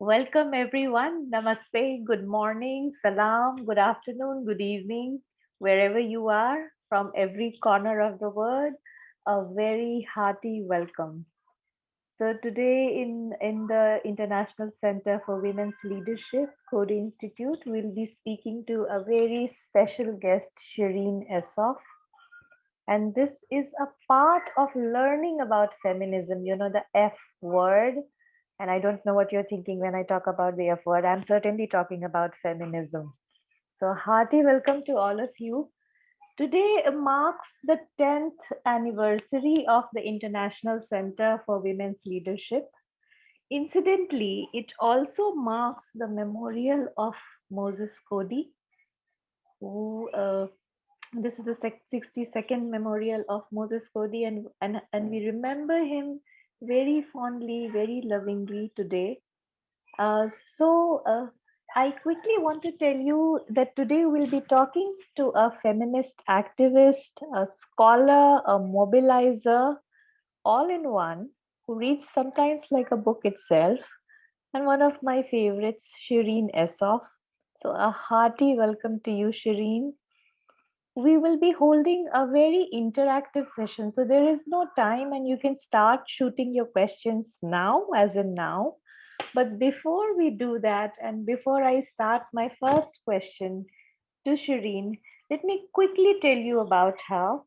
Welcome everyone. Namaste, good morning, salam, good afternoon, good evening, wherever you are from every corner of the world, a very hearty welcome. So today in, in the International Center for Women's Leadership, Coady Institute, we'll be speaking to a very special guest, Shereen Essof. And this is a part of learning about feminism, you know, the F word, and I don't know what you're thinking when I talk about the F word. I'm certainly talking about feminism. So hearty welcome to all of you. Today marks the 10th anniversary of the International Center for Women's Leadership. Incidentally, it also marks the memorial of Moses Coady, who uh, this is the 62nd memorial of Moses Coady and, and, and we remember him very fondly, very lovingly today. Uh, so uh, I quickly want to tell you that today we'll be talking to a feminist activist, a scholar, a mobilizer, all in one, who reads sometimes like a book itself, and one of my favorites, Shereen Essof. So a hearty welcome to you, Shereen we will be holding a very interactive session. So there is no time and you can start shooting your questions now, as in now. But before we do that, and before I start my first question to Shereen, let me quickly tell you about her.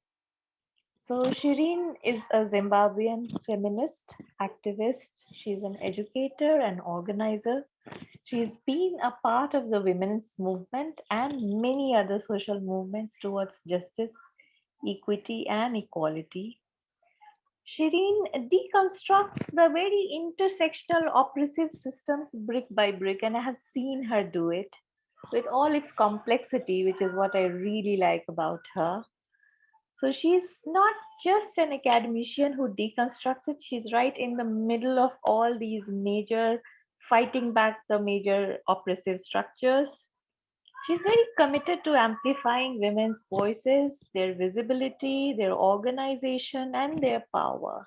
So Shereen is a Zimbabwean feminist activist. She's an educator and organizer. She's been a part of the women's movement and many other social movements towards justice, equity, and equality. Shereen deconstructs the very intersectional oppressive systems brick by brick, and I have seen her do it with all its complexity, which is what I really like about her. So she's not just an academician who deconstructs it, she's right in the middle of all these major fighting back the major oppressive structures. She's very committed to amplifying women's voices, their visibility, their organization, and their power.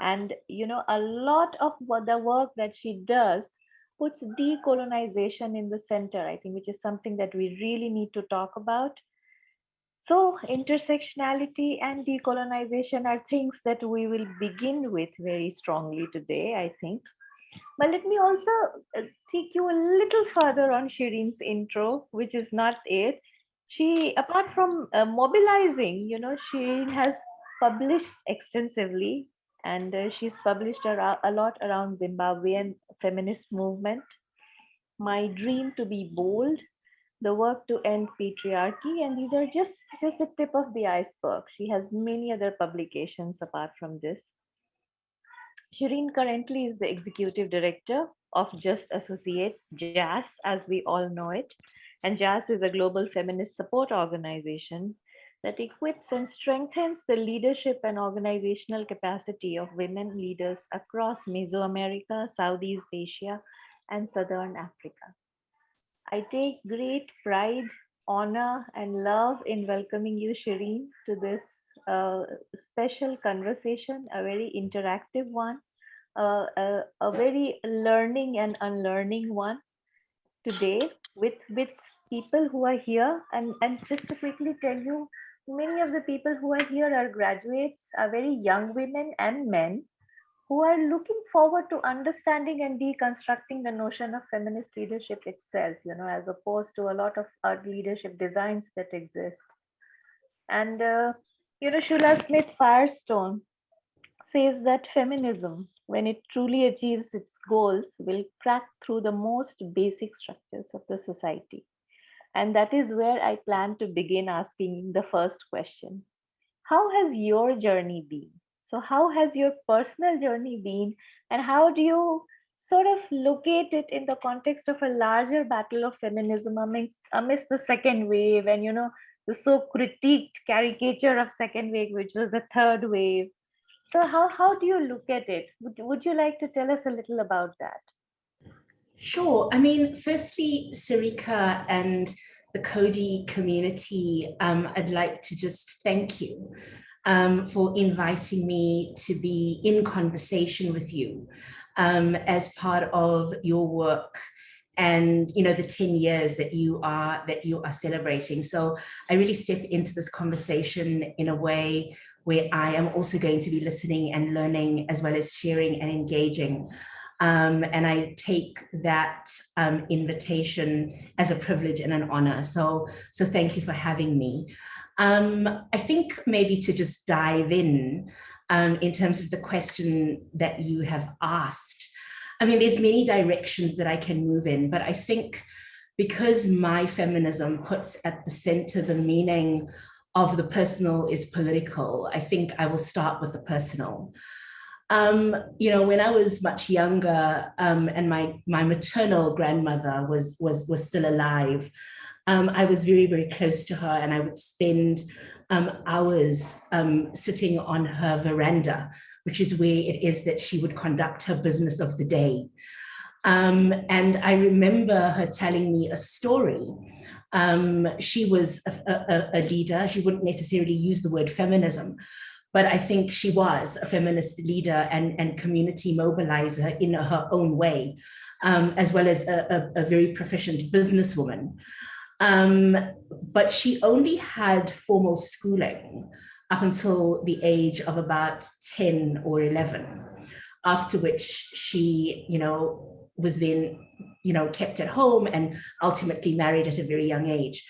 And, you know, a lot of the work that she does puts decolonization in the center, I think, which is something that we really need to talk about so intersectionality and decolonization are things that we will begin with very strongly today, I think. But let me also uh, take you a little further on Shereen's intro, which is not it. She, apart from uh, mobilizing, you know, she has published extensively and uh, she's published a, a lot around Zimbabwean feminist movement. My dream to be bold, the work to end patriarchy and these are just just the tip of the iceberg she has many other publications apart from this shereen currently is the executive director of just associates JASS as we all know it and JASS is a global feminist support organization that equips and strengthens the leadership and organizational capacity of women leaders across Mesoamerica, Southeast Asia, and Southern Africa. I take great pride, honor, and love in welcoming you, Shereen, to this uh, special conversation, a very interactive one, uh, a, a very learning and unlearning one today with, with people who are here. And, and just to quickly tell you, many of the people who are here are graduates, are very young women and men who are looking forward to understanding and deconstructing the notion of feminist leadership itself, you know, as opposed to a lot of our leadership designs that exist. And, uh, you know, Shulamith Firestone says that feminism, when it truly achieves its goals, will crack through the most basic structures of the society. And that is where I plan to begin asking the first question. How has your journey been? So how has your personal journey been and how do you sort of locate it in the context of a larger battle of feminism amidst, amidst the second wave and, you know, the so critiqued caricature of second wave, which was the third wave. So how, how do you look at it? Would, would you like to tell us a little about that? Sure. I mean, firstly, Sarika and the Coady community, um, I'd like to just thank you um, for inviting me to be in conversation with you. um, as part of your work and you know the 10 years that you are that you are celebrating so i really step into this conversation in a way where i am also going to be listening and learning as well as sharing and engaging um, and I take that um, invitation as a privilege and an honor. So, so thank you for having me. Um, I think maybe to just dive in um, in terms of the question that you have asked. I mean, there's many directions that I can move in, but I think because my feminism puts at the center the meaning of the personal is political, I think I will start with the personal. Um, you know, when I was much younger um, and my, my maternal grandmother was, was, was still alive, um, I was very, very close to her and I would spend um, hours um, sitting on her veranda, which is where it is that she would conduct her business of the day. Um, and I remember her telling me a story. she was a, a, a leader. She wouldn't necessarily use the word feminism, but I think she was a feminist leader and, and community mobilizer in her own way, um, as well as a, a, a very proficient businesswoman. Um, but she only had formal schooling up until the age of about 10 or 11, after which she, you know, was then, you know, kept at home and ultimately married at a very young age.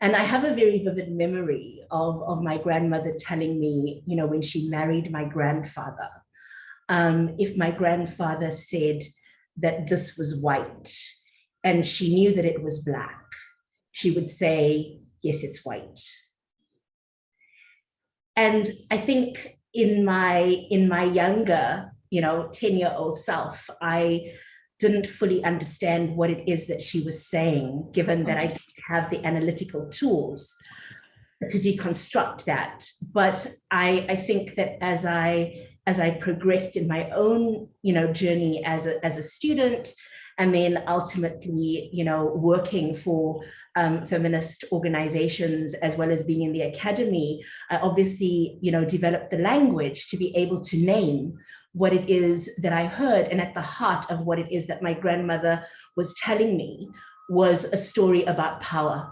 And I have a very vivid memory of, of my grandmother telling me, you know, when she married my grandfather, um, if my grandfather said that this was white and she knew that it was black, she would say, yes, it's white. And I think in my, in my younger, you know, 10 year old self, I didn't fully understand what it is that she was saying, given that I didn't have the analytical tools to deconstruct that. But I, I think that as I as I progressed in my own, you know, journey as a, as a student, and then ultimately, you know, working for um, feminist organizations as well as being in the academy, I obviously, you know, developed the language to be able to name what it is that I heard and at the heart of what it is that my grandmother was telling me was a story about power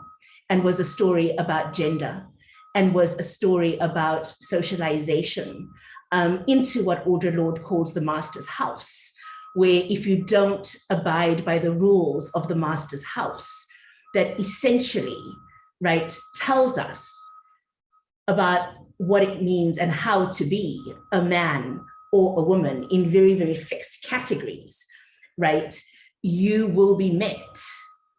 and was a story about gender and was a story about socialization um, into what Audre Lorde calls the master's house, where if you don't abide by the rules of the master's house, that essentially, right, tells us about what it means and how to be a man or a woman in very, very fixed categories, right, you will be met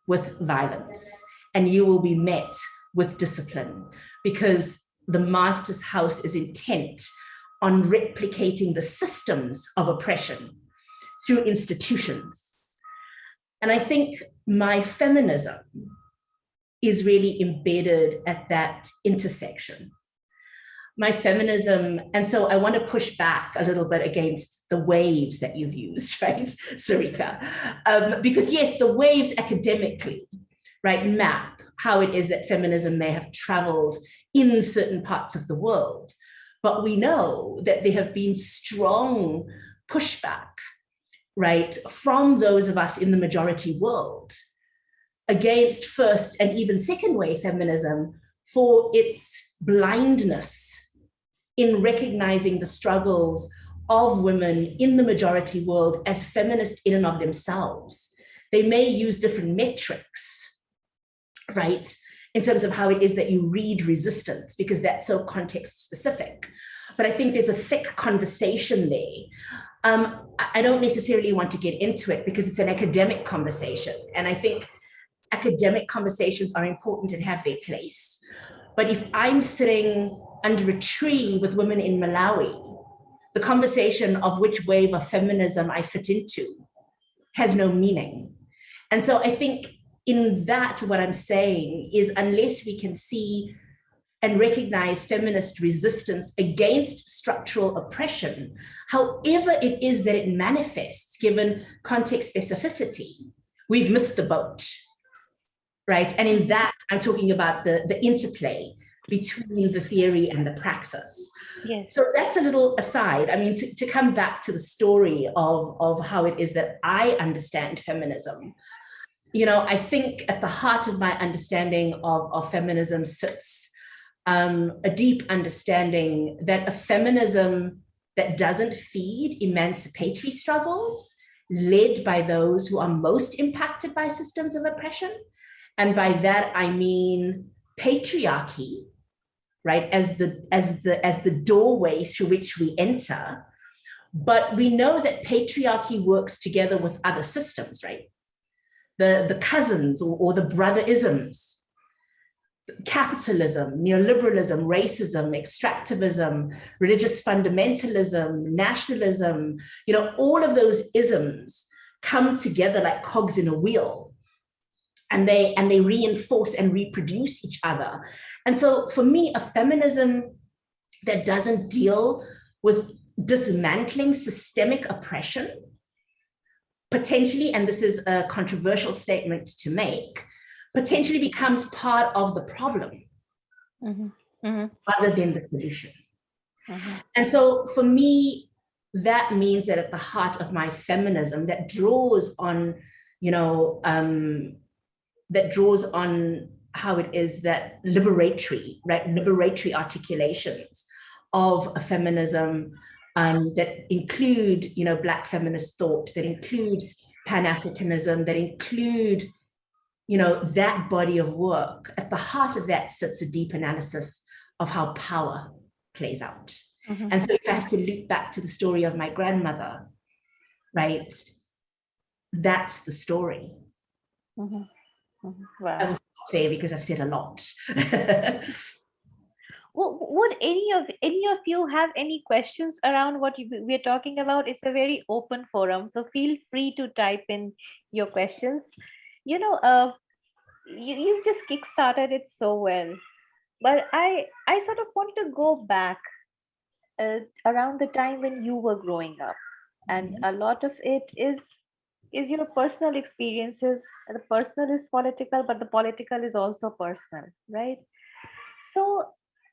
with violence and you will be met with discipline because the master's house is intent on replicating the systems of oppression through institutions. And I think my feminism is really embedded at that intersection my feminism. And so I want to push back a little bit against the waves that you've used, right, Sarika? Um, because yes, the waves academically, right, map how it is that feminism may have traveled in certain parts of the world. But we know that there have been strong pushback, right, from those of us in the majority world against first and even second wave feminism for its blindness in recognizing the struggles of women in the majority world as feminist in and of themselves. They may use different metrics, right, in terms of how it is that you read resistance, because that's so context specific. But I think there's a thick conversation there. Um, I don't necessarily want to get into it because it's an academic conversation. And I think academic conversations are important and have their place. But if I'm sitting under a tree with women in Malawi, the conversation of which wave of feminism I fit into has no meaning. And so I think in that, what I'm saying is unless we can see and recognize feminist resistance against structural oppression, however it is that it manifests given context specificity, we've missed the boat right? And in that, I'm talking about the, the interplay between the theory and the praxis. Yes. So that's a little aside. I mean, to, to come back to the story of, of how it is that I understand feminism, you know, I think at the heart of my understanding of, of feminism sits um, a deep understanding that a feminism that doesn't feed emancipatory struggles led by those who are most impacted by systems of oppression. And by that, I mean patriarchy, right, as the, as the, as the doorway through which we enter. But we know that patriarchy works together with other systems, right? The, the cousins or, or the brother-isms capitalism, neoliberalism, racism, extractivism, religious fundamentalism, nationalism, you know, all of those isms come together like cogs in a wheel and they and they reinforce and reproduce each other. And so for me, a feminism that doesn't deal with dismantling systemic oppression, potentially, and this is a controversial statement to make, potentially becomes part of the problem mm -hmm. Mm -hmm. rather than the solution. Mm -hmm. And so for me, that means that at the heart of my feminism that draws on, you know, um, that draws on how it is that liberatory, right, liberatory articulations of a feminism um, that include, you know, Black feminist thought, that include Pan-Africanism, that include you know, that body of work, at the heart of that sits a deep analysis of how power plays out. Mm -hmm. And so if I have to loop back to the story of my grandmother, right, that's the story. Mm -hmm. Mm -hmm. Wow. I will there because I've said a lot. well, would any of any of you have any questions around what you, we're talking about? It's a very open forum, so feel free to type in your questions you know, uh, you, you just kickstarted it so well. But I, I sort of want to go back uh, around the time when you were growing up. And mm -hmm. a lot of it is is your personal experiences. The personal is political, but the political is also personal, right? So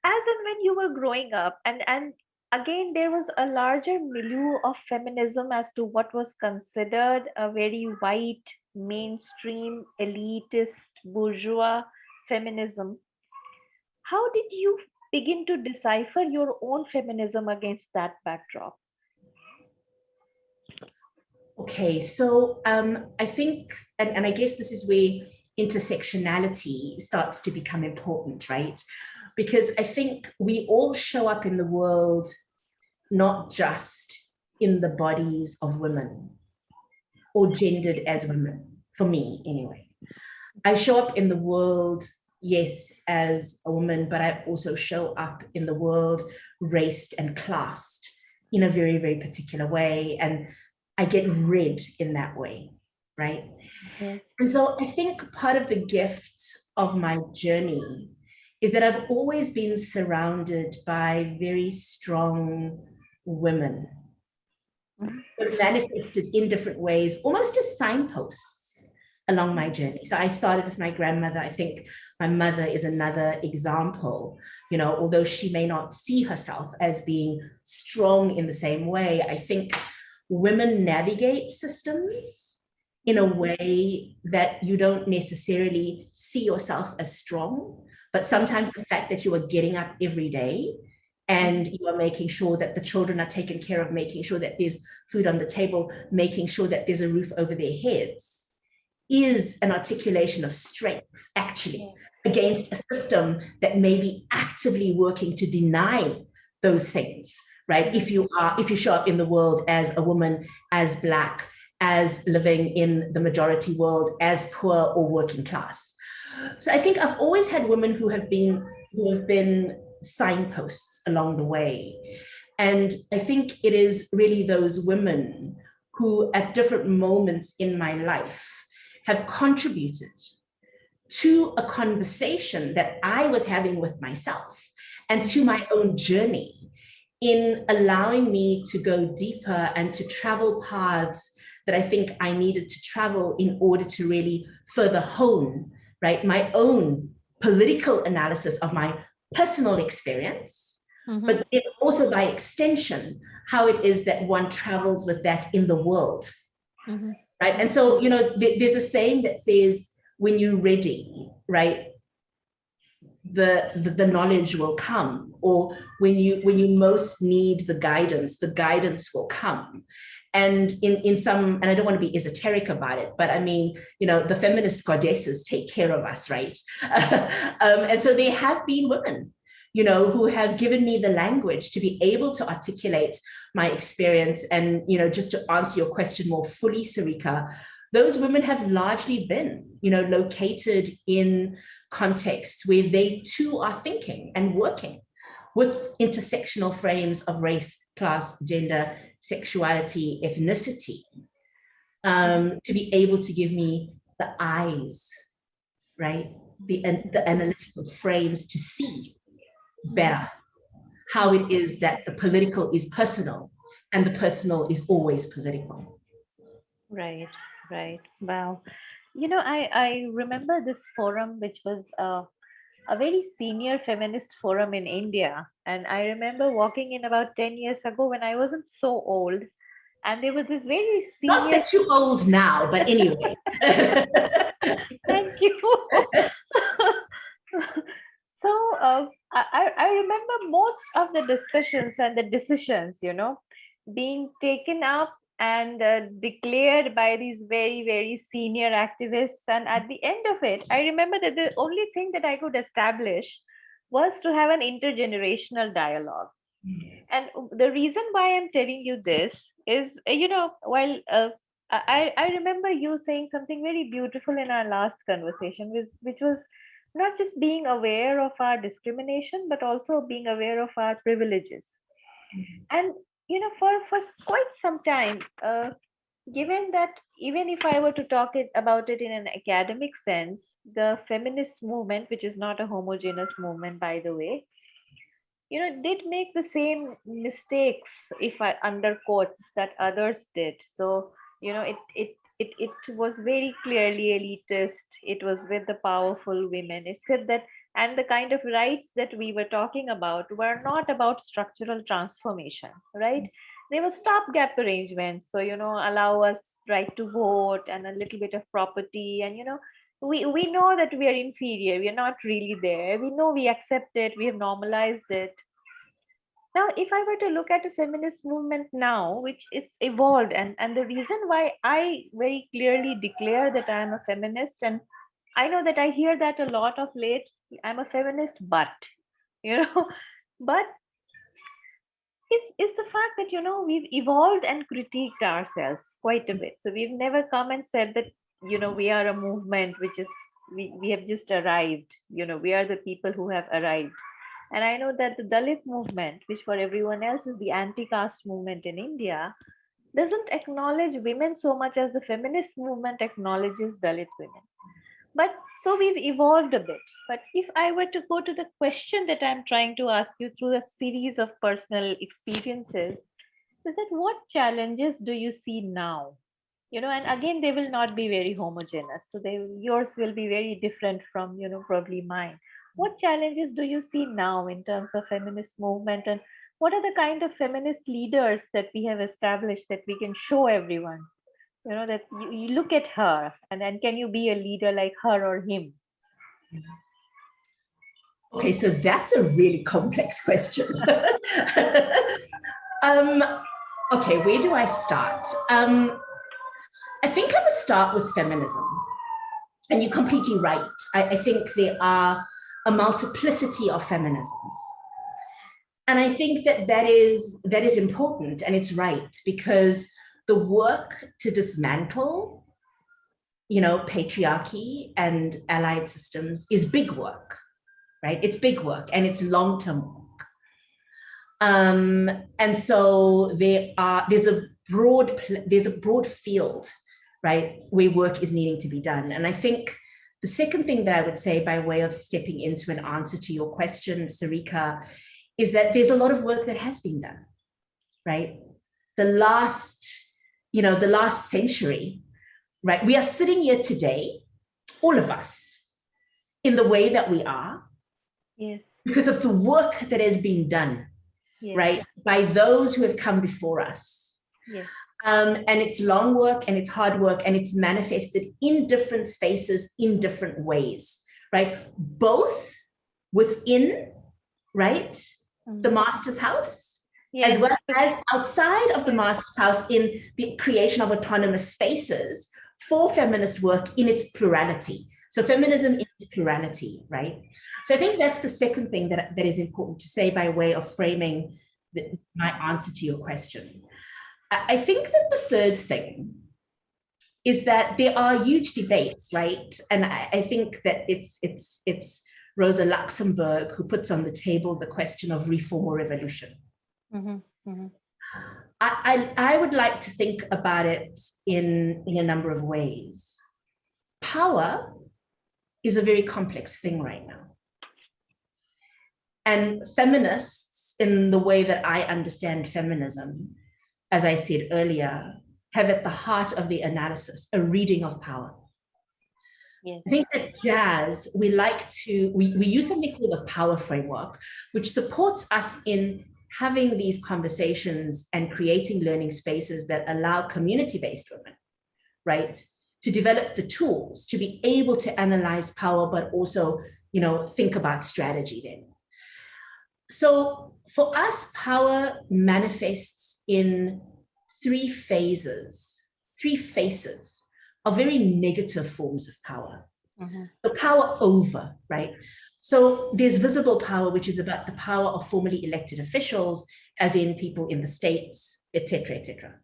as and when you were growing up and, and again, there was a larger milieu of feminism as to what was considered a very white, mainstream, elitist, bourgeois feminism. How did you begin to decipher your own feminism against that backdrop? Okay, so um, I think, and, and I guess this is where intersectionality starts to become important, right? because I think we all show up in the world not just in the bodies of women or gendered as women, for me anyway. I show up in the world, yes, as a woman, but I also show up in the world raced and classed in a very, very particular way. And I get read in that way, right? Yes. And so I think part of the gift of my journey is that I've always been surrounded by very strong women manifested in different ways, almost as signposts along my journey. So I started with my grandmother. I think my mother is another example, you know, although she may not see herself as being strong in the same way, I think women navigate systems in a way that you don't necessarily see yourself as strong, but sometimes the fact that you are getting up every day and you are making sure that the children are taken care of, making sure that there's food on the table, making sure that there's a roof over their heads, is an articulation of strength, actually, against a system that may be actively working to deny those things, right? If you are, if you show up in the world as a woman, as Black, as living in the majority world, as poor or working class. So I think I've always had women who have been who have been signposts along the way. And I think it is really those women who at different moments in my life have contributed to a conversation that I was having with myself and to my own journey in allowing me to go deeper and to travel paths that I think I needed to travel in order to really further hone right, my own political analysis of my personal experience, mm-hmm. but also by extension, how it is that one travels with that in the world. Mm-hmm. Right. And so, you know, th- there's a saying that says, when you're ready, right, the, the, the knowledge will come or when you when you most need the guidance the guidance will come and in in some and i don't want to be esoteric about it but i mean you know the feminist goddesses take care of us right? Um, and so there have been women you know who have given me the language to be able to articulate my experience and you know just to answer your question more fully sarika those women have largely been you know located in contexts where they too are thinking and working with intersectional frames of race class gender sexuality, ethnicity, um, to be able to give me the eyes, right? The, the analytical frames to see better how it is that the political is personal and the personal is always political. Right, right. Wow. You know, I, I remember this forum, which was uh, a very senior feminist forum in India. And I remember walking in about 10 years ago when I wasn't so old. And there was this very senior. Not that you're old now, but anyway. Thank you. so uh, I, I remember most of the discussions and the decisions, you know, being taken up and uh, declared by these very very senior activists and at the end of it i remember that the only thing that i could establish was to have an intergenerational dialogue mm-hmm. and the reason why i'm telling you this is uh, you know while uh, I, I remember you saying something very beautiful in our last conversation which, which was not just being aware of our discrimination but also being aware of our privileges mm-hmm. and you know for for quite some time uh, given that even if i were to talk it, about it in an academic sense the feminist movement which is not a homogeneous movement by the way you know did make the same mistakes if i under quotes that others did. So you know it it it, it was very clearly elitist. It was with the powerful women. Except that and the kind of rights that we were talking about were not about structural transformation right? Mm. They were stopgap arrangements. So you know allow us right to vote and a little bit of property and you know we we know that we are inferior. We are not really there. We know we accept it. We have normalized it. Now if i were to look at a feminist movement now which is evolved and and the reason why i very clearly declare that i am a feminist and i know that i hear that a lot of late i'm a feminist but you know but is is the fact that you know we've evolved and critiqued ourselves quite a bit. So we've never come and said that you know we are a movement which is we, we have just arrived. You know we are the people who have arrived. And i know that the dalit movement which for everyone else is the anti-caste movement in india doesn't acknowledge women so much as the feminist movement acknowledges dalit women but so we've evolved a bit. But if i were to go to the question that i'm trying to ask you through a series of personal experiences is that what challenges do you see now? You know and again they will not be very homogeneous. So they yours will be very different from you know probably mine. What challenges do you see now in terms of feminist movement? And what are the kind of feminist leaders that we have established that we can show everyone you know that you, you look at her and then can you be a leader like her or him? Okay so that's a really complex question. Um okay where do i start? Um i think i would start with feminism. And you're completely right. I, I think there are a multiplicity of feminisms. And i think that that is that is important and it's right because the work to dismantle you know patriarchy and allied systems is big work right? It's big work and it's long-term work. Um, and so there are there's a broad there's a broad field right where work is needing to be done. And i think the second thing that i would say by way of stepping into an answer to your question sarika is that there's a lot of work that has been done right? The last you know, the last century, right? We are sitting here today, all of us, in the way that we are. Yes. because of the work that has been done, yes. right, by those who have come before us. Yes. Um, and it's long work and it's hard work and it's manifested in different spaces in different ways, right? Both within, right, the Mhm. master's house, Yes. as well as outside of the master's house in the creation of autonomous spaces for feminist work in its plurality. So feminism is plurality, right? So I think that's the second thing that, that is important to say by way of framing the, my answer to your question. I, think that the third thing is that there are huge debates, right? And I, I think that it's it's it's Rosa Luxemburg who puts on the table the question of reform or revolution. Mhm, mhm. I, I, I would like to think about it in, in a number of ways. Power is a very complex thing right now. And feminists, in the way that I understand feminism, as I said earlier, have at the heart of the analysis a reading of power. Yes. I think that JASS, we like to, we, we use something called the power framework, which supports us in having these conversations and creating learning spaces that allow community-based women, right, to develop the tools to be able to analyze power, but also, you know, think about strategy then. So for us, power manifests in three phases, three faces of very negative forms of power. Mhm. The power over, right? So there's visible power, which is about the power of formally elected officials, as in people in the states, etc., etc.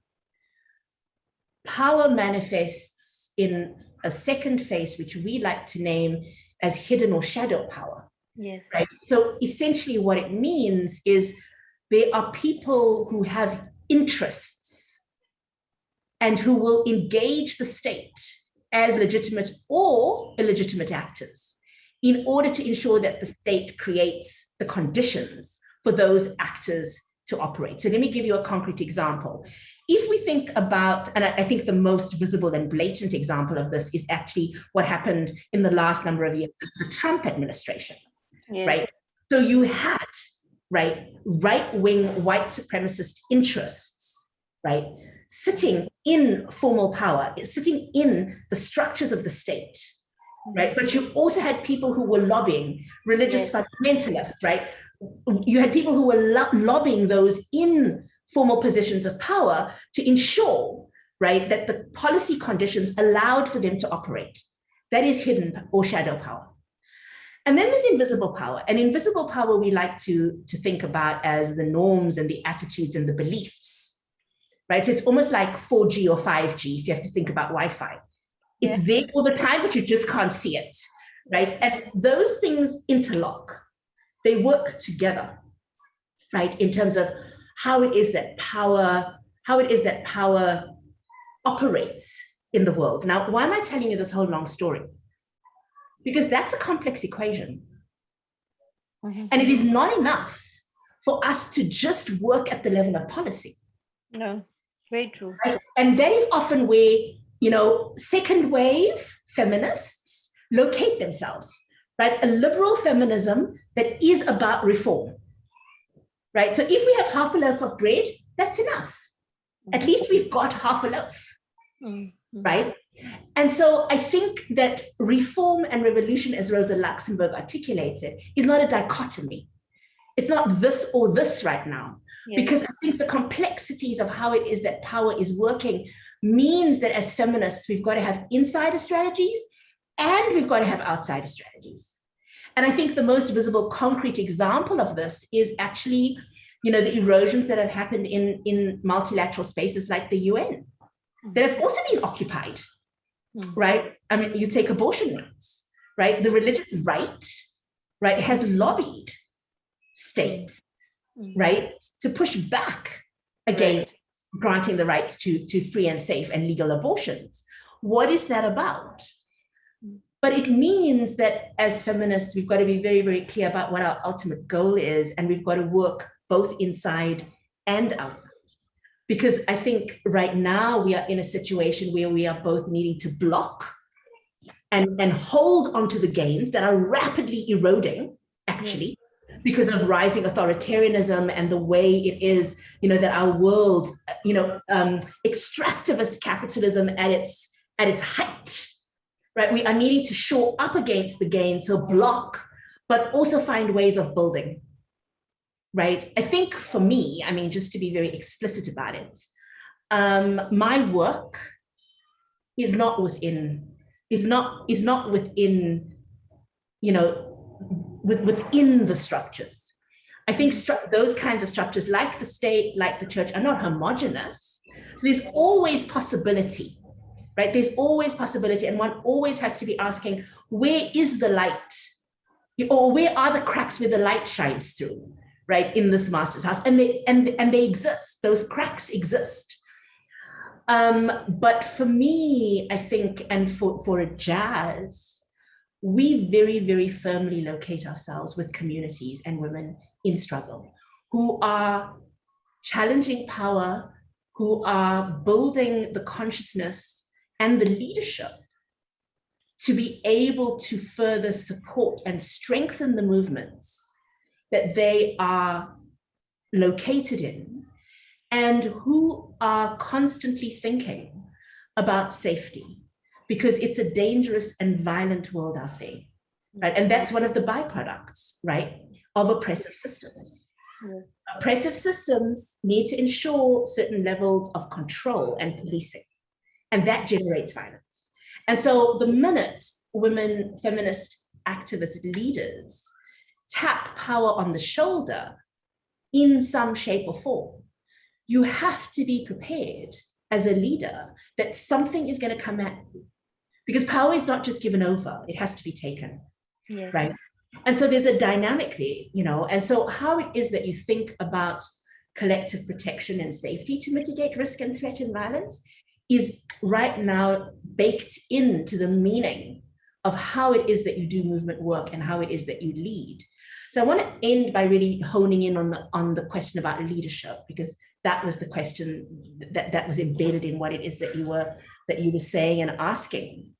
Power manifests in a second phase, which we like to name as hidden or shadow power. Yes. Right. So essentially, what it means is there are people who have interests and who will engage the state as legitimate or illegitimate actors in order to ensure that the state creates the conditions for those actors to operate. So let me give you a concrete example. If we think about, and I think the most visible and blatant example of this is actually what happened in the last number of years, the Trump administration Yes. right? So you had, right, right-wing white supremacist interests, right, sitting in formal power, sitting in the structures of the state, right? But you also had people who were lobbying, religious Yes. fundamentalists, right? You had people who were lo- lobbying those in formal positions of power to ensure, right, that the policy conditions allowed for them to operate. That is hidden or shadow power. And then there's invisible power. And invisible power we like to, to think about as the norms and the attitudes and the beliefs, right? So it's almost like 4G or 5G if you have to think about Wi-Fi. It's there all the time, but you just can't see it, right? And those things interlock. They work together, right? In terms of how it is that power, how it is that power operates in the world. Now, why am I telling you this whole long story? Because that's a complex equation. Mhm. And it is not enough for us to just work at the level of policy. No, very true. Right? And that is often where, you know, second wave feminists locate themselves, right? A liberal feminism that is about reform, right? So if we have half a loaf of bread, that's enough. At least we've got half a loaf, Mm, mm. right? And so I think that reform and revolution, as Rosa Luxemburg articulated, is not a dichotomy. It's not this or this right now, because I think the complexities of how it is that power is working means that as feminists, we've got to have insider strategies and we've got to have outsider strategies. And I think the most visible concrete example of this is actually, you know, the erosions that have happened in, in multilateral spaces like the UN that have also been occupied, Mm. right? I mean, you take abortion rights, right? The religious right, right, has lobbied states, Mm. right, to push back against granting the rights to, to free and safe and legal abortions. What is that about? But it means that as feminists, we've got to be very, very clear about what our ultimate goal is, and we've got to work both inside and outside. Because I think right now we are in a situation where we are both needing to block and, and hold onto the gains that are rapidly eroding, actually, because of rising authoritarianism and the way it is, you know, that our world, you know, um, extractivist capitalism at its at its height, right? We are needing to shore up against the gain, so block, but also find ways of building, right? I think for me, I mean, just to be very explicit about it, um, my work is not within, is not, is not within, you know, with, within the structures. I think those kinds of structures, like the state, like the church, are not homogenous. So there's always possibility, right? There's always possibility, and one always has to be asking, where is the light? Or where are the cracks where the light shines through, right? In this master's house, and they and and they exist. Those cracks exist. Um, but for me, I think, and for for a JASS, we very, very firmly locate ourselves with communities and women in struggle who are challenging power, who are building the consciousness and the leadership to be able to further support and strengthen the movements that they are located in and who are constantly thinking about safety because it's a dangerous and violent world out there. Right. And that's one of the byproducts, right, of oppressive systems. Yes. Oppressive systems need to ensure certain levels of control and policing, and that generates violence. And so the minute women feminist activist leaders tap power on the shoulder in some shape or form, you have to be prepared as a leader that something is going to come at you because power is not just given over, it has to be taken, yes. right? And so there's a dynamic there, you know, and so how it is that you think about collective protection and safety to mitigate risk and threat and violence is right now baked into the meaning of how it is that you do movement work and how it is that you lead. So I want to end by really honing in on the on the question about leadership because that was the question that, that was embedded in what it is that you were that you were saying and asking.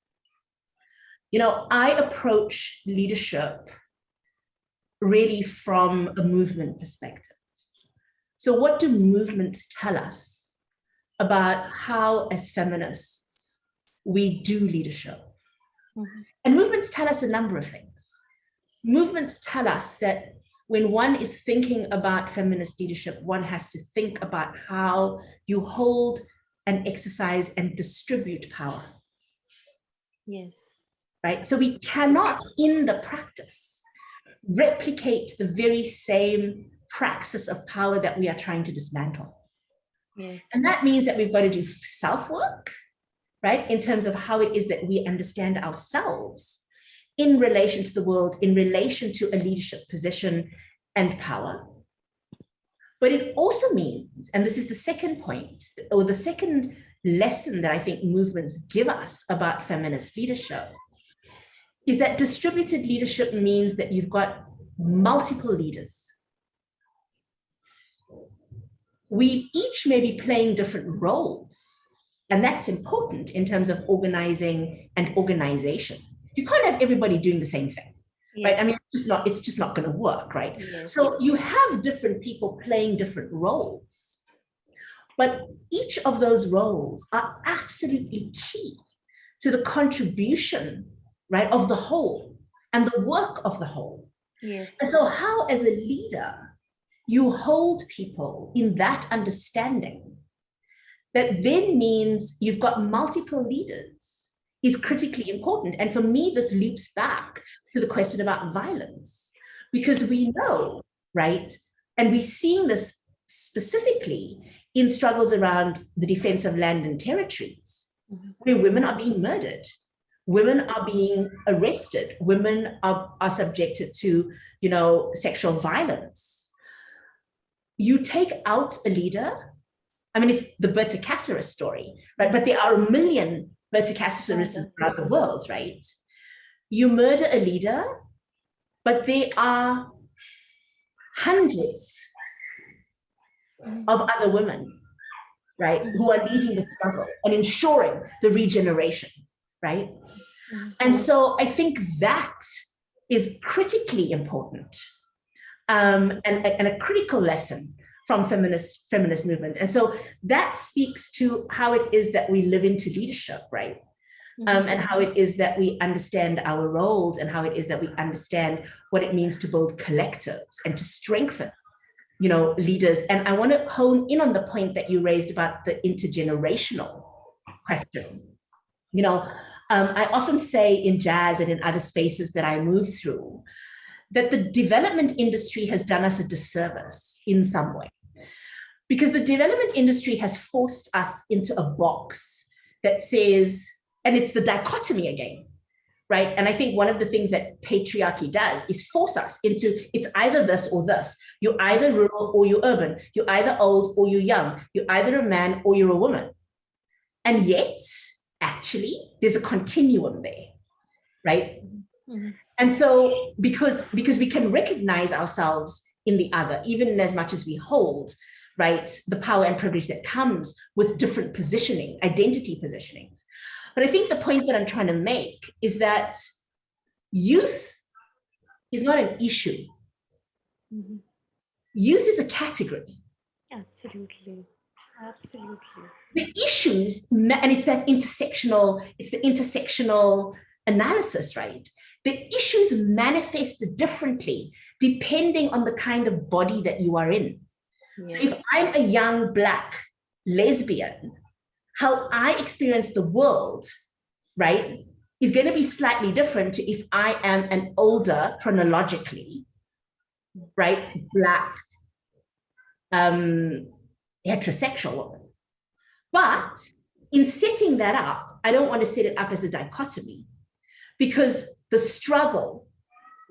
You know, I approach leadership really from a movement perspective. So what do movements tell us about how as feminists we do leadership? Mm -hmm. And movements tell us a number of things. Movements tell us that when one is thinking about feminist leadership, one has to think about how you hold and exercise and distribute power. Yes right? So we cannot, in the practice, replicate the very same praxis of power that we are trying to dismantle. Yes. And that means that we've got to do self-work, right? In terms of how it is that we understand ourselves in relation to the world, in relation to a leadership position and power. But it also means, and this is the second point, or the second lesson that I think movements give us about feminist leadership, is that distributed leadership means that you've got multiple leaders. We each may be playing different roles, and that's important in terms of organizing and organization. You can't have everybody doing the same thing, yes. right? I mean, it's just not, it's just not going to work, right? Yes. So you have different people playing different roles, but each of those roles are absolutely key to the contribution right, of the whole and the work of the whole. Yes. And so how as a leader, you hold people in that understanding that then means you've got multiple leaders is critically important. And for me, this leaps back to the question about violence, because we know, right, and we're seeing this specifically in struggles around the defense of land and territories, mm -hmm. where women are being murdered, women are being arrested, women are, are subjected to, you know, sexual violence. You take out a leader, I mean, it's the Berta Cáceres story, right? But there are a million Berta Cáceres around the world, right? You murder a leader, but there are hundreds of other women, right, who are leading the struggle and ensuring the regeneration, right? And mm-hmm. so I think that is critically important um, and, and a critical lesson from feminist feminist movements. And so that speaks to how it is that we live into leadership, right? Mm-hmm. Um, and how it is that we understand our roles and how it is that we understand what it means to build collectives and to strengthen you know leaders and i want to hone in on the point that you raised about the intergenerational question you know um, i often say in JASS and in other spaces that i move through that the development industry has done us a disservice in some way. Because the development industry has forced us into a box that says and it's the dichotomy again right? And i think one of the things that patriarchy does is force us into it's either this or this. You're either rural or you're urban. You're either old or you're young. You're either a man or you're a woman. And yet actually there's a continuum there right mm-hmm. and so because because we can recognize ourselves in the other even as much as we hold right the power and privilege that comes with different positioning identity positionings but I think the point that I'm trying to make is that youth is not an issue. Mm-hmm. Youth is a category. Absolutely. Absolutely. The issues, and it's that intersectional, it's the intersectional analysis, right? The issues manifest differently depending on the kind of body that you are in. Yeah. So if I'm a young black lesbian how I experience the world, right, is going to be slightly different to if I am an older, chronologically, right, black, um, heterosexual woman. But in setting that up, I don't want to set it up as a dichotomy because the struggle,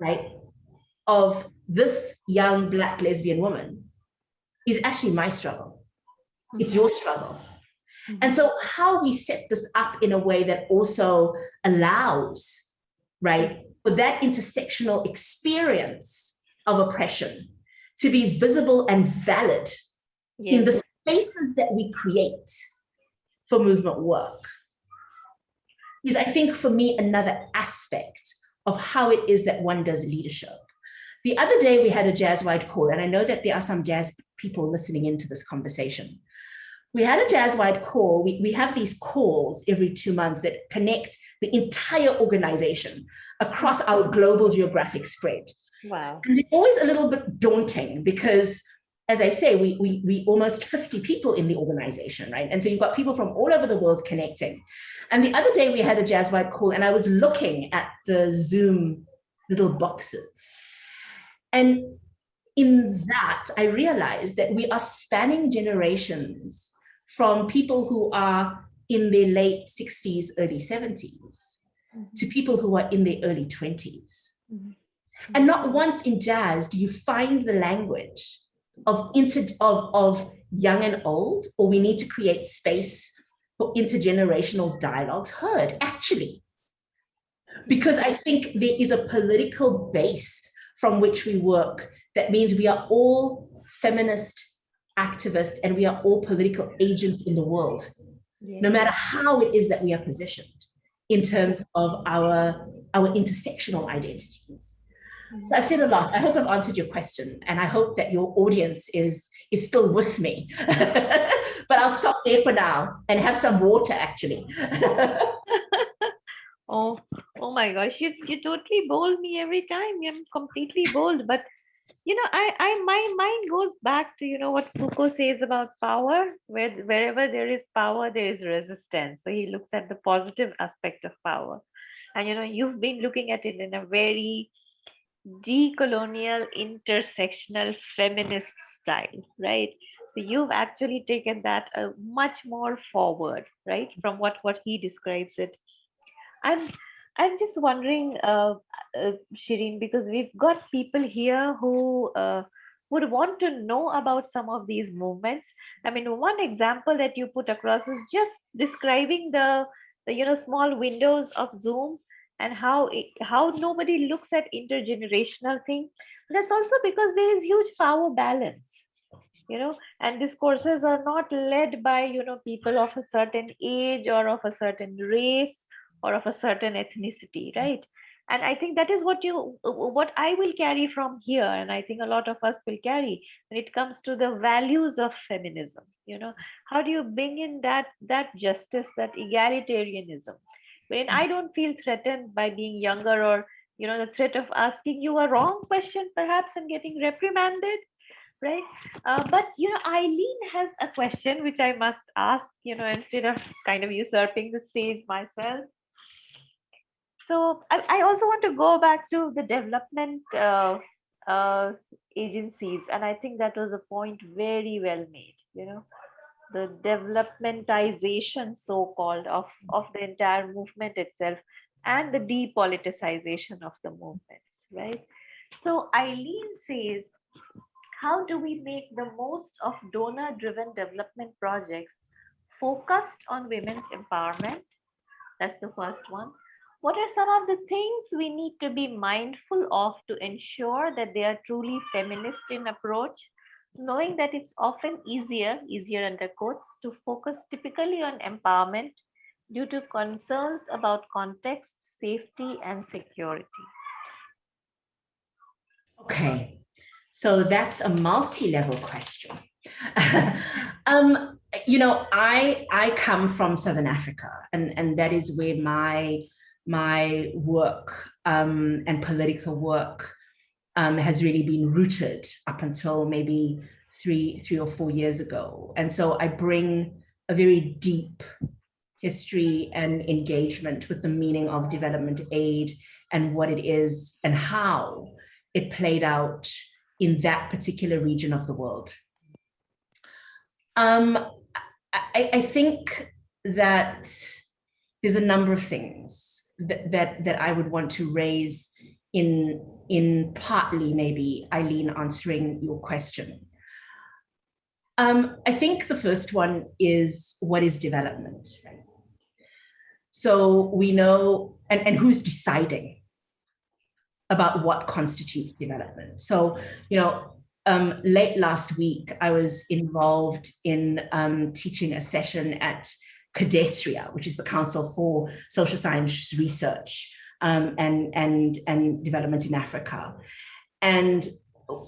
right, of this young black lesbian woman is actually my struggle. It's your struggle. And mm-hmm. so how we set this up in a way that also allows, right, for that intersectional experience of oppression to be visible and valid yes. in the spaces that we create for movement work is, I think, for me, another aspect of how it is that one does leadership. The other day we had a JASS wide call, and I know that there are some JASS people listening into this conversation we had a JASS wide call. We, we have these calls every two months that connect the entire organization across our global geographic spread. Wow. And it's always a little bit daunting because as I say, we, we, we almost 50 people in the organization, right? And so you've got people from all over the world connecting. And the other day we had a JASS wide call and I was looking at the Zoom little boxes. And in that, I realized that we are spanning generations from people who are in their late 60s, early 70s, mm-hmm. to people who are in their early 20s. Mm-hmm. And not once in JASS do you find the language of, inter, of, of young and old, or we need to create space for intergenerational dialogues heard, actually. Because I think there is a political base from which we work that means we are all feminist activists and we are all political agents in the world, no matter how it is that we are positioned in terms of our, our intersectional identities. So I've said a lot. I hope I've answered your question and I hope that your audience is, is still with me. but I'll stop there for now and have some water actually. oh, oh my gosh, you, you totally bold me every time. I'm completely bold, but you know i i my mind goes back to you know what foucault says about power where wherever there is power there is resistance so he looks at the positive aspect of power and you know you've been looking at it in a very decolonial intersectional feminist style right so you've actually taken that a much more forward right from what what he describes it i'm I'm just wondering, uh, uh, Shereen, because we've got people here who uh, would want to know about some of these movements. I mean, one example that you put across was just describing the, the you know small windows of Zoom and how it, how nobody looks at intergenerational thing. That's also because there is huge power balance you know and discourses are not led by you know people of a certain age or of a certain race or of a certain ethnicity, hmm. right? and i think that is what you what i will carry from here and i think a lot of us will carry when it comes to the values of feminism you know how do you bring in that that justice that egalitarianism when i don't feel threatened by being younger or you know the threat of asking you a wrong question perhaps and getting reprimanded right? Uh, but you know eileen has a question which i must ask you know instead of kind of usurping the stage myself. So I, I also want to go back to the development uh, uh, agencies, and I think that was a point very well made. You know, the developmentization, so-called, of of the entire movement itself, and the depoliticization of the movements. Right. So Eileen says, how do we make the most of donor-driven development projects focused on women's empowerment? That's the first one what are some of the things we need to be mindful of to ensure that they are truly feminist in approach knowing that it's often easier easier under quotes to focus typically on empowerment due to concerns about context safety and security. Okay so that's a multi-level question. Um you know i i come from southern africa and and that is where my my work um, and political work um, has really been rooted up until maybe three, three or four years ago. And so I bring a very deep history and engagement with the meaning of development aid and what it is and how it played out in that particular region of the world. Um, I, I think that there's a number of things that, that, that I would want to raise in, in partly maybe Eileen answering your question. Um, I think the first one is what is development? Right? So we know, and, and who's deciding about what constitutes development. So, you know, um, late last week, I was involved in um, teaching a session at CODESRIA, which is the Council for Social Science Research um, and, and, and Development in Africa. And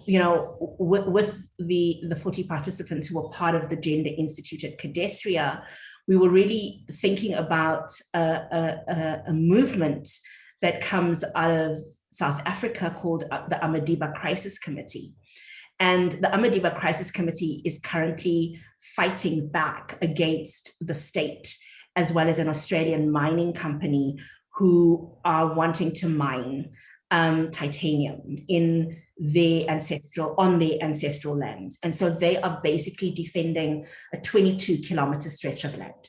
you know, with, with, the, the 40 participants who were part of the Gender Institute at CODESRIA, we were really thinking about a, a, a, movement that comes out of South Africa called uh, the Amadiba Crisis Committee. And the Amadiba Crisis Committee is currently fighting back against the state, as well as an Australian mining company who are wanting to mine um, titanium in their ancestral, on their ancestral lands. And so they are basically defending a 22 kilometer stretch of land.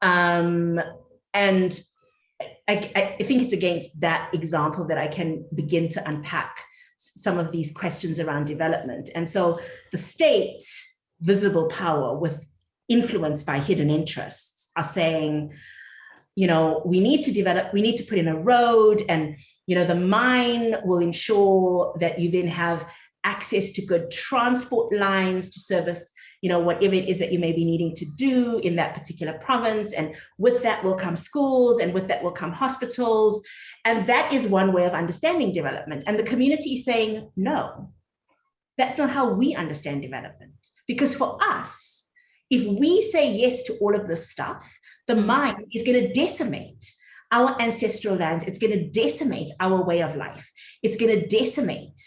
Um, and I, I think it's against that example that I can begin to unpack some of these questions around development. And so the state, visible power with influence by hidden interests are saying, you know, we need to develop, we need to put in a road and, you know, the mine will ensure that you then have access to good transport lines to service, you know, whatever it is that you may be needing to do in that particular province. And with that will come schools and with that will come hospitals. And that is one way of understanding development. And the community is saying, no, that's not how we understand development. Because for us, if we say yes to all of this stuff, the mm. mind is going to decimate our ancestral lands. It's going to decimate our way of life. It's going to decimate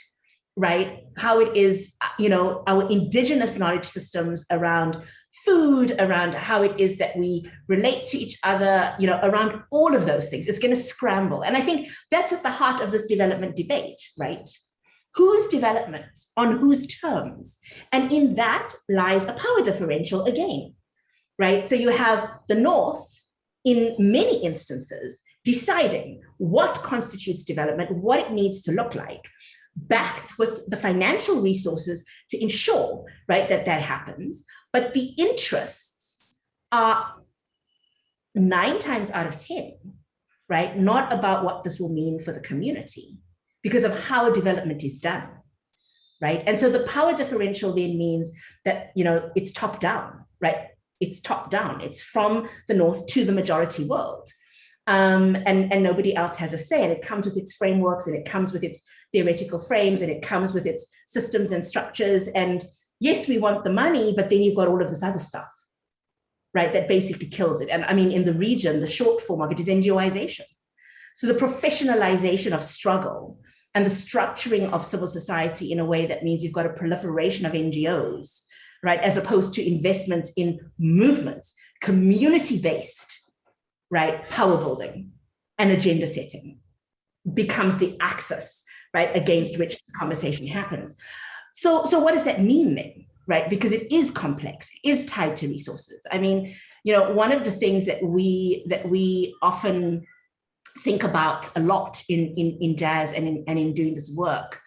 right how it is uh, you know our indigenous knowledge systems around food, around how it is that we relate to each other, you know, around all of those things. It's going to scramble. And I think that's at the heart of this development debate, right? Whose development on whose terms? And in that lies a power differential again, right? So you have the North in many instances deciding what constitutes development, what it needs to look like, backed with the financial resources to ensure right that that happens but the interests are nine times out of 10, right? Not about what this will mean for the community because of how development is done, right? And so the power differential then means that, you know, it's top down, right? It's top down. It's from the North to the majority world. um, and, and nobody else has a say. And it comes with its frameworks and it comes with its theoretical frames and it comes with its systems and structures. And yes, we want the money, but then you've got all of this other stuff, right, that basically kills it. And I mean, in the region, the short form of it is NGOization. So the professionalization of struggle and the structuring of civil society in a way that means you've got a proliferation of NGOs, right, as opposed to investments in movements, community-based, right, power building and agenda setting becomes the axis, right, against which this conversation happens. So, so what does that mean then, right? Because it is complex, it is tied to resources. I mean, you know, one of the things that we that we often think about a lot in, in, in JASS and in, and in doing this work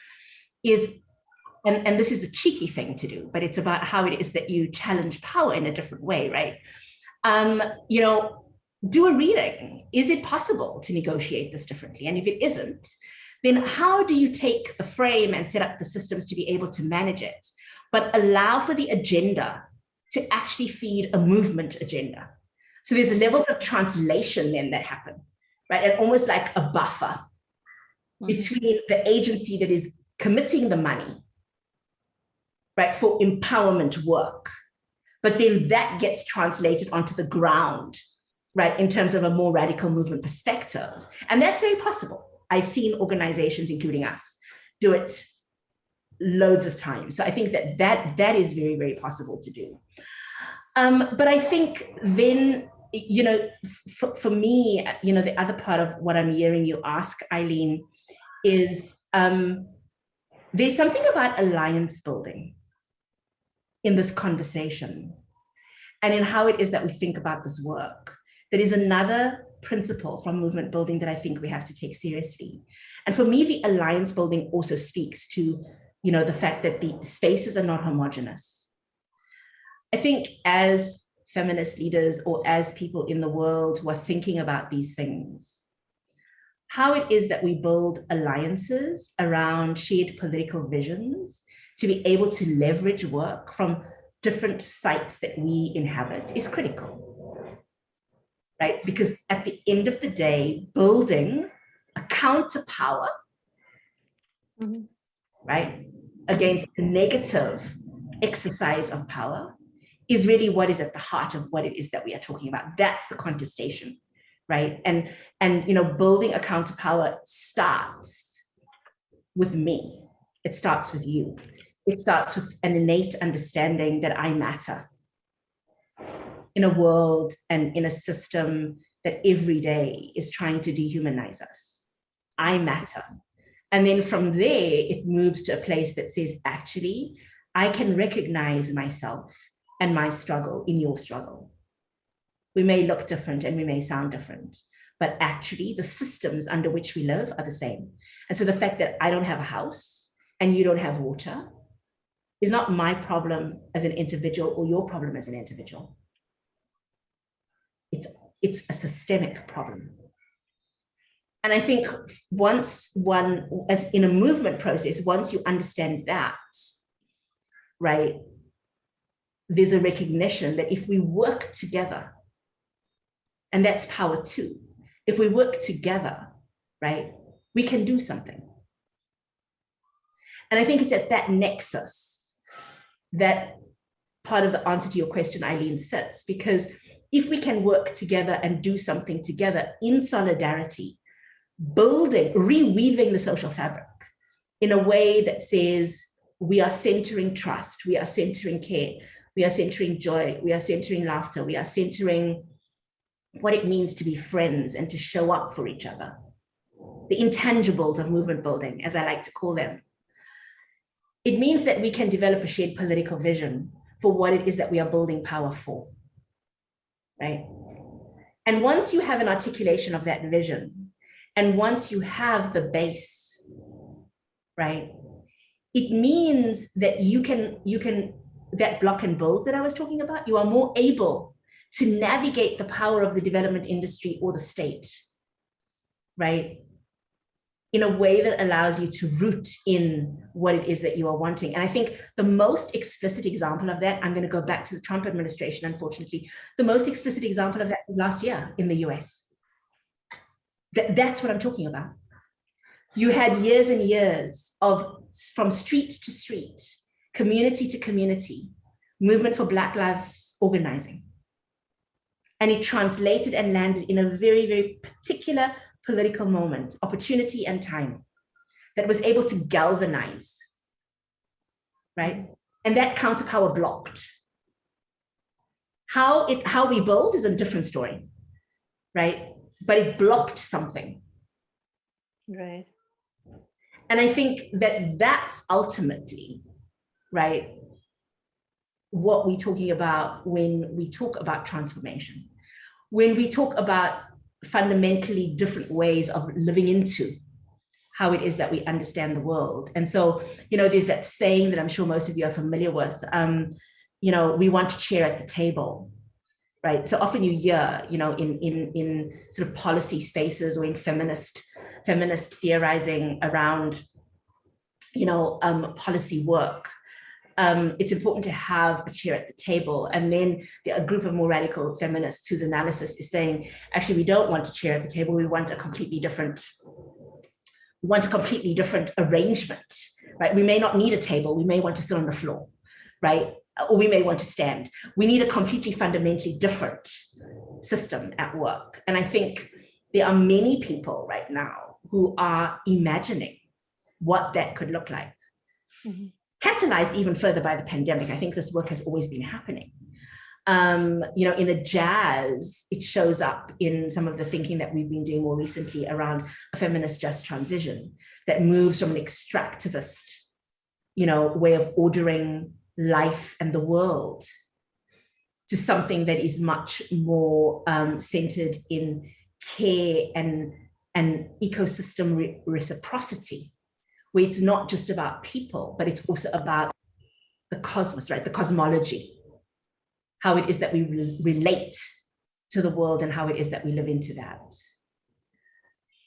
is, and, and this is a cheeky thing to do, but it's about how it is that you challenge power in a different way, right? Um, you know, do a reading. Is it possible to negotiate this differently? And if it isn't, then how do you take the frame and set up the systems to be able to manage it, but allow for the agenda to actually feed a movement agenda? So there's levels of translation then that happen right? And almost like a buffer mm -hmm. between the agency that is committing the money, right, for empowerment work. But then that gets translated onto the ground, right, in terms of a more radical movement perspective. And that's very possible. I've seen organizations, including us, do it loads of times. So I think that that, that is very, very possible to do. Um, but I think then you know, for, me, you know, the other part of what I'm hearing you ask, Eileen, is um, there's something about alliance building in this conversation and in how it is that we think about this work. That is another principle from movement building that I think we have to take seriously. And for me, the alliance building also speaks to, you know, the fact that the spaces are not homogenous. I think as feminist leaders or as people in the world who are thinking about these things. How it is that we build alliances around shared political visions to be able to leverage work from different sites that we inhabit is critical, right? Because at the end of the day, building a counter power, mm -hmm. right, against the negative exercise of power is really what is at the heart of what it is that we are talking about. That's the contestation, right? And, and you know, building a counterpower starts with me. It starts with you. It starts with an innate understanding that I matter in a world and in a system that every day is trying to dehumanize us. I matter. And then from there, it moves to a place that says, actually, I can recognize myself and my struggle in your struggle. We may look different and we may sound different, but actually the systems under which we live are the same. And so the fact that I don't have a house and you don't have water is not my problem as an individual or your problem as an individual. It's, it's a systemic problem. And I think once one, as in a movement process, once you understand that, right, there's a recognition that if we work together, and that's power too, if we work together, right, we can do something. And I think it's at that nexus that part of the answer to your question, Eileen, sits, because if we can work together and do something together in solidarity, building, reweaving the social fabric in a way that says we are centering trust, we are centering care, we are centering joy, we are centering laughter, we are centering what it means to be friends and to show up for each other. The intangibles of movement building, as I like to call them. It means that we can develop a shared political vision for what it is that we are building power for, right? And once you have an articulation of that vision, and once you have the base, right, it means that you can, you can that block and build that I was talking about, you are more able to navigate the power of the development industry or the state, right? In a way that allows you to root in what it is that you are wanting. And I think the most explicit example of that, I'm going to go back to the Trump administration, unfortunately, the most explicit example of that was last year in the US. Th- that's what I'm talking about. You had years and years of from street to street, community to community, movement for Black Lives organizing. And it translated and landed in a very, very particular political moment, opportunity and time that was able to galvanize, right? And that counterpower blocked. How it how we build is a different story, right? But it blocked something. Right. And I think that that's ultimately, right, what we're talking about when we talk about transformation. When we talk about fundamentally different ways of living into how it is that we understand the world. And so, you know, there's that saying that I'm sure most of you are familiar with, um, you know, we want to chair at the table, right? So often you hear, you know, in, in, in sort of policy spaces or in feminist, feminist theorizing around, you know, um, policy work, um, it's important to have a chair at the table. And then a group of more radical feminists whose analysis is saying, actually, we don't want a chair at the table. We want a completely different, we want a completely different arrangement, right? We may not need a table. We may want to sit on the floor, right? Or we may want to stand. We need a completely fundamentally different system at work. And I think there are many people right now who are imagining what that could look like. Mm -hmm catalyzed even further by the pandemic. I think this work has always been happening. Um, you know, in the JASS, it shows up in some of the thinking that we've been doing more recently around a feminist just transition that moves from an extractivist, you know, way of ordering life and the world to something that is much more um, centered in care and, and ecosystem re reciprocity where it's not just about people, but it's also about the cosmos, right? The cosmology, how it is that we re relate to the world and how it is that we live into that.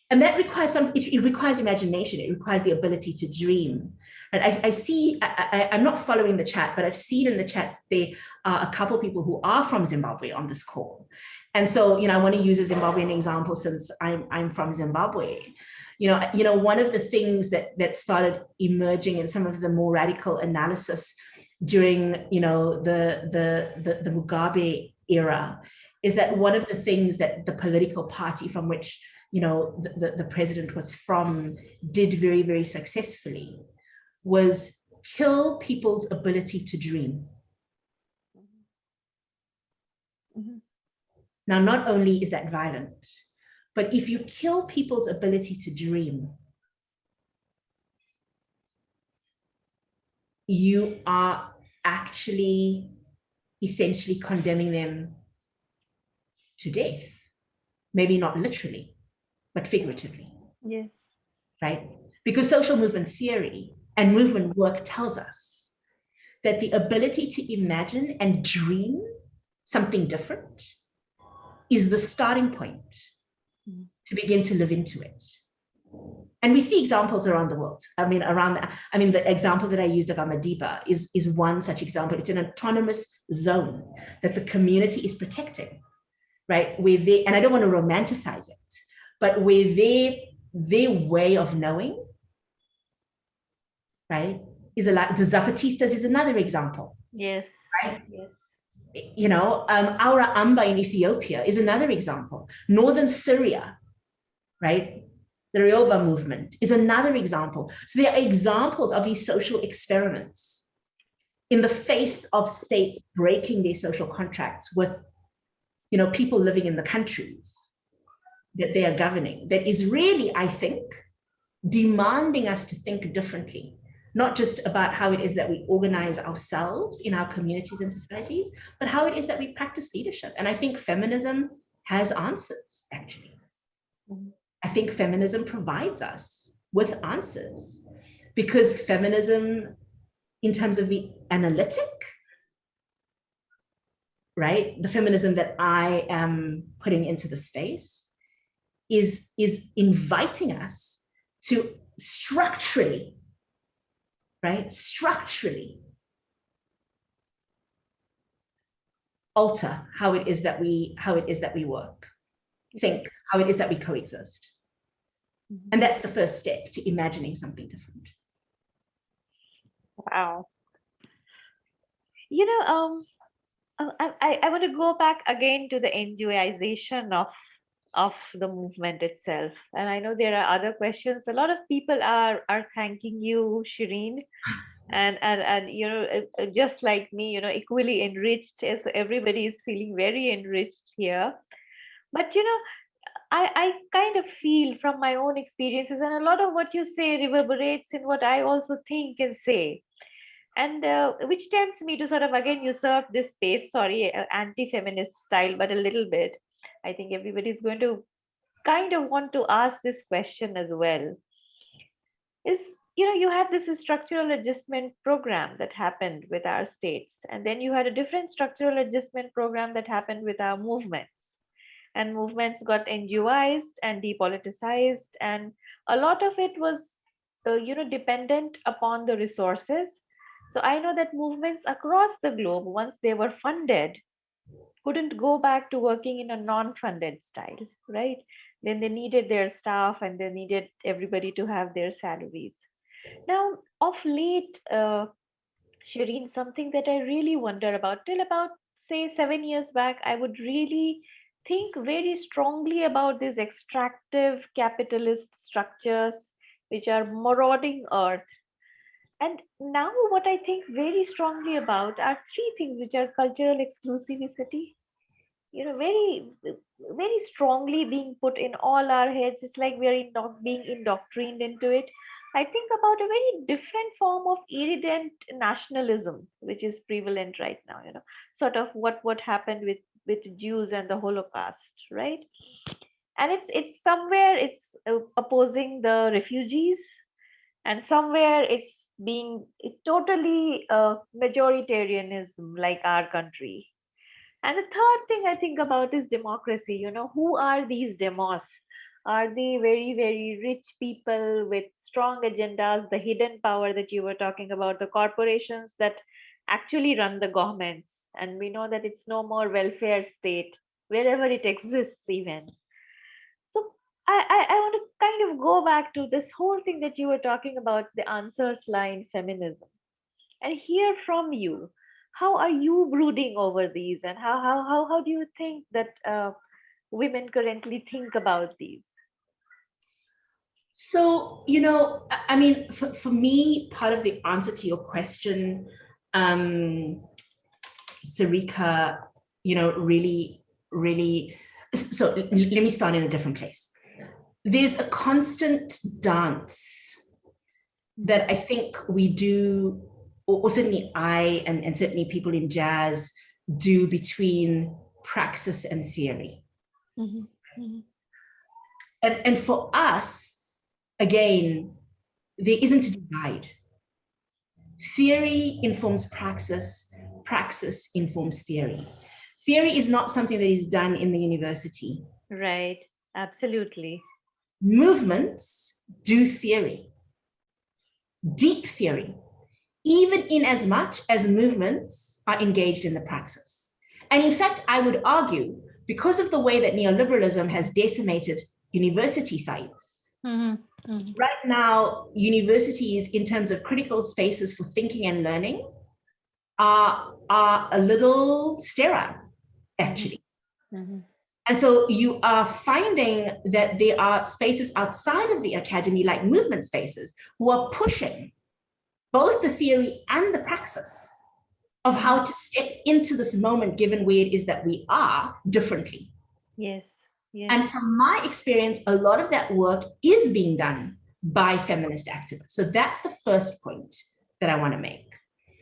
And that requires some, it, it requires imagination. It requires the ability to dream. And I, I see, I, am not following the chat, but I've seen in the chat, there are a couple people who are from Zimbabwe on this call. And so, you know, I want to use a Zimbabwean example since I'm, I'm from Zimbabwe you know, you know, one of the things that that started emerging in some of the more radical analysis during, you know, the the the, the Mugabe era is that one of the things that the political party from which you know the, the, the president was from did very very successfully was kill people's ability to dream mm -hmm. now not only is that violent but if you kill people's ability to dream, you are actually essentially condemning them to death. Maybe not literally, but figuratively. Yes. Right? Because social movement theory and movement work tells us that the ability to imagine and dream something different is the starting point to begin to live into it. And we see examples around the world. I mean, around, the, I mean, the example that I used of Amadiba is, is one such example. It's an autonomous zone that the community is protecting, right? Where they, and I don't want to romanticize it, but where they, their way of knowing, right, is a lot, the Zapatistas is another example. Yes. Right? Yes you know, um, Awra Amba in Ethiopia is another example. Northern Syria, right? The Rojava movement is another example. So there are examples of these social experiments in the face of states breaking their social contracts with, you know, people living in the countries that they are governing that is really, I think, demanding us to think differently not just about how it is that we organize ourselves in our communities and societies, but how it is that we practice leadership. And I think feminism has answers, actually. Mm-hmm. I think feminism provides us with answers because feminism, in terms of the analytic, right, the feminism that I am putting into the space is, is inviting us to structurally right? Structurally alter how it is that we how it is that we work, think how it is that we coexist. Mm-hmm. And that's the first step to imagining something different. Wow. You know, um, I, I want to go back again to the NGOization of of the movement itself. And I know there are other questions. A lot of people are are thanking you, Shereen, and and and you know, just like me, you know, equally enriched. As everybody is feeling very enriched here. But you know, I, I kind of feel from my own experiences, and a lot of what you say reverberates in what I also think and say. And uh, which tempts me to sort of again usurp this space, sorry, uh, anti feminist style, but a little bit. I think everybody's going to kind of want to ask this question as well. Is you know, you had this structural adjustment program that happened with our states, and then you had a different structural adjustment program that happened with our movements and movements got NGOized and depoliticized. And a lot of it was, uh, you know, dependent upon the resources. So I know that movements across the globe, once they were funded, couldn't go back to working in a non-funded style, right? Then they needed their staff and they needed everybody to have their salaries. Now, of late, uh, Shereen, something that I really wonder about, till about say seven years back, I would really think very strongly about these extractive capitalist structures which are marauding earth and now what i think very strongly about are three things which are cultural exclusivity. You know very very strongly being put in all our heads. It's like we're not being indoctrinated into it. I think about a very different form of irident nationalism which is prevalent right now you know. Sort of what what happened with with Jews and the Holocaust, right? And it's it's somewhere it's uh, opposing the refugees, and somewhere it's being totally uh, majoritarianism like our country. And the third thing I think about is democracy. You know, who are these demos? Are they very, very rich people with strong agendas, the hidden power that you were talking about, the corporations that actually run the governments and we know that it's no more welfare state wherever it exists even I, I, I want to kind of go back to this whole thing that you were talking about the answers line feminism. And hear from you how are you brooding over these? And how how how, how do you think that uh, women currently think about these? So you know i mean for, for me part of the answer to your question um, Sarika, you know, really, really, so let me start in a different place. There's a constant dance that I think we do, or, certainly I, and, and certainly people in JASS do between praxis and theory. Mm -hmm. Mm -hmm. And, and for us, again, there isn't a divide Theory informs praxis, praxis informs theory. Theory is not something that is done in the university. Right, absolutely. Movements do theory, deep theory, even in as much as movements are engaged in the praxis. And in fact, I would argue, because of the way that neoliberalism has decimated university sites, Mm -hmm. Mm -hmm. Right now, universities, in terms of critical spaces for thinking and learning, are, are a little sterile, actually. Mm -hmm. And so you are finding that there are spaces outside of the academy, like movement spaces, who are pushing both the theory and the praxis of how to step into this moment, given where it is that we are differently. Yes. Yes. And from my experience, a lot of that work is being done by feminist activists. So that's the first point that I want to make.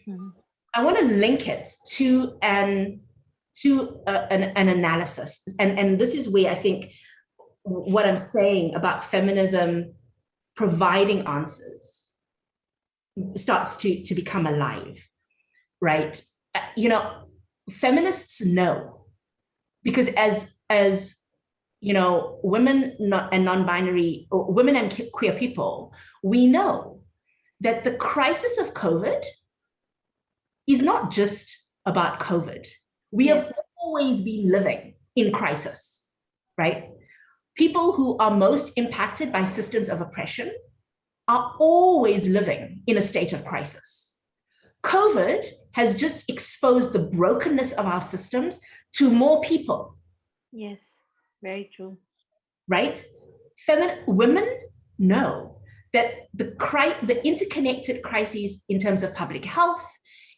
Mm -hmm. I want to link it to an to an, an analysis. And, and this is where I think what I'm saying about feminism providing answers starts to, to become alive, right? Uh, you know, feminists know because as as you know, women and non-binary, women and queer people, we know that the crisis of COVID is not just about COVID. We have always been living in crisis, right? people who are most impacted by systems of oppression are always living in a state of crisis. COVID has just exposed the brokenness of our systems to more people. Yes, very true. Right? Feminine women know that the, the interconnected crises in terms of public health,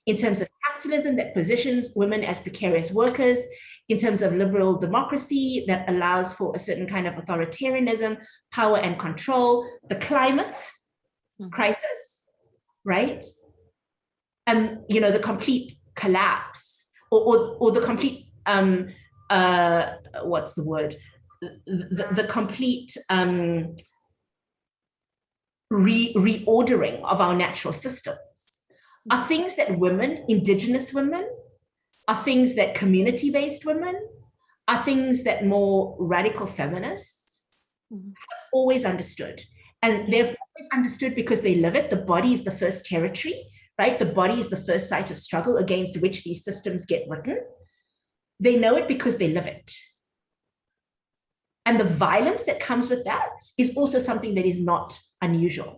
in terms of capitalism that positions women as precarious workers, in terms of liberal democracy that allows for a certain kind of authoritarianism, power and control, the climate mm. crisis, right? And, you know, the complete collapse or, or, or the complete, um, uh, what's the word? The, the complete um, re reordering of our natural systems are things that women, indigenous women, are things that community-based women, are things that more radical feminists mm -hmm. have always understood. And they've always understood because they live it. The body is the first territory, right? The body is the first site of struggle against which these systems get written. They know it because they live it. And the violence that comes with that is also something that is not unusual.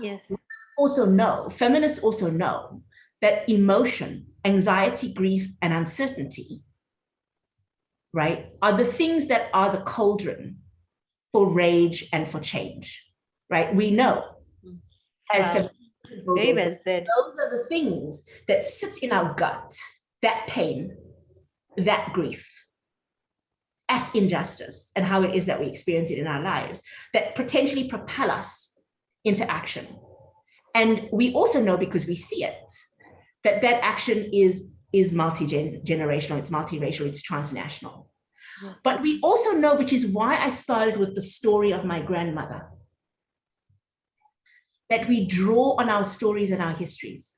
Yes. Also know, feminists also know that emotion anxiety, grief, and uncertainty, right, are the things that are the cauldron for rage and for change, right? We know as wow. Well said. Those are the things that sit in our gut, that pain, that grief, at injustice and how it is that we experience it in our lives that potentially propel us into action. And we also know because we see it that that action is is multi-generational, it's multiracial, it's transnational. Yes. But we also know, which is why I started with the story of my grandmother, that we draw on our stories and our histories.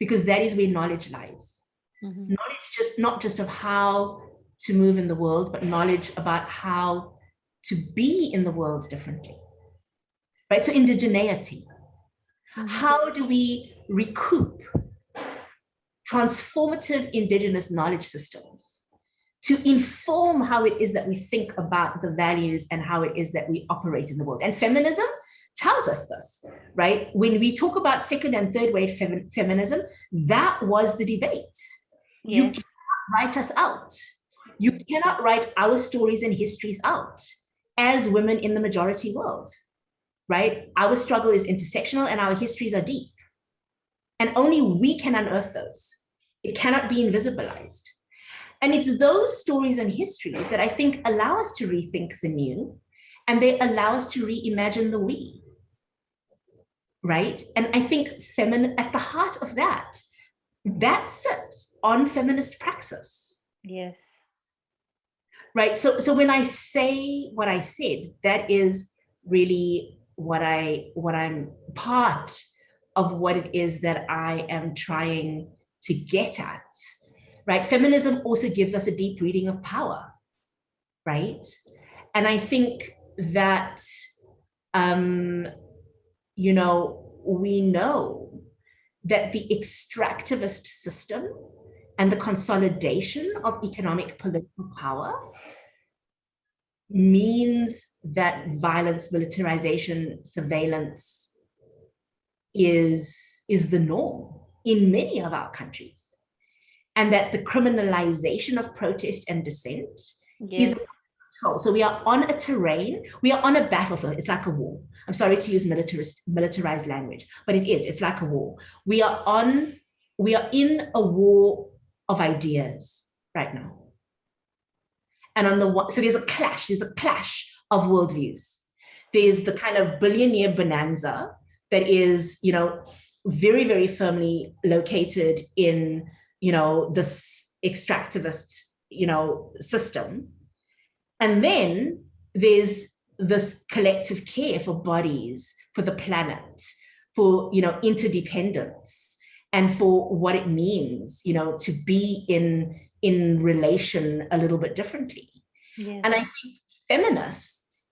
Because that is where knowledge lies. Mm -hmm. Knowledge just not just of how to move in the world, but knowledge about how to be in the world differently. Right? So indigeneity, Mm-hmm. How do we recoup transformative indigenous knowledge systems to inform how it is that we think about the values and how it is that we operate in the world. And feminism tells us this, right? When we talk about second and third wave fem feminism, that was the debate. Yes. You cannot write us out. You cannot write our stories and histories out as women in the majority world right? Our struggle is intersectional and our histories are deep. And only we can unearth those. It cannot be invisibilized. And it's those stories and histories that I think allow us to rethink the new and they allow us to reimagine the we, right? And I think feminine at the heart of that, that sits on feminist praxis. Yes. Right. So, so when I say what I said, that is really what I what I'm part of what it is that I am trying to get at, right? Feminism also gives us a deep reading of power, right? And I think that, um, you know, we know that the extractivist system and the consolidation of economic political power means that violence, militarization, surveillance is, is the norm in many of our countries. And that the criminalization of protest and dissent yes. is so we are on a terrain, we are on a battlefield. It's like a war. I'm sorry to use militarist, militarized language, but it is, it's like a war. We are on, we are in a war of ideas right now. And on the one, so there's a clash, there's a clash of worldviews. There's the kind of billionaire bonanza that is, you know, very, very firmly located in, you know, this extractivist, you know, system. And then there's this collective care for bodies, for the planet, for, you know, interdependence and for what it means, you know, to be in in relation a little bit differently. Yeah. And I think feminists,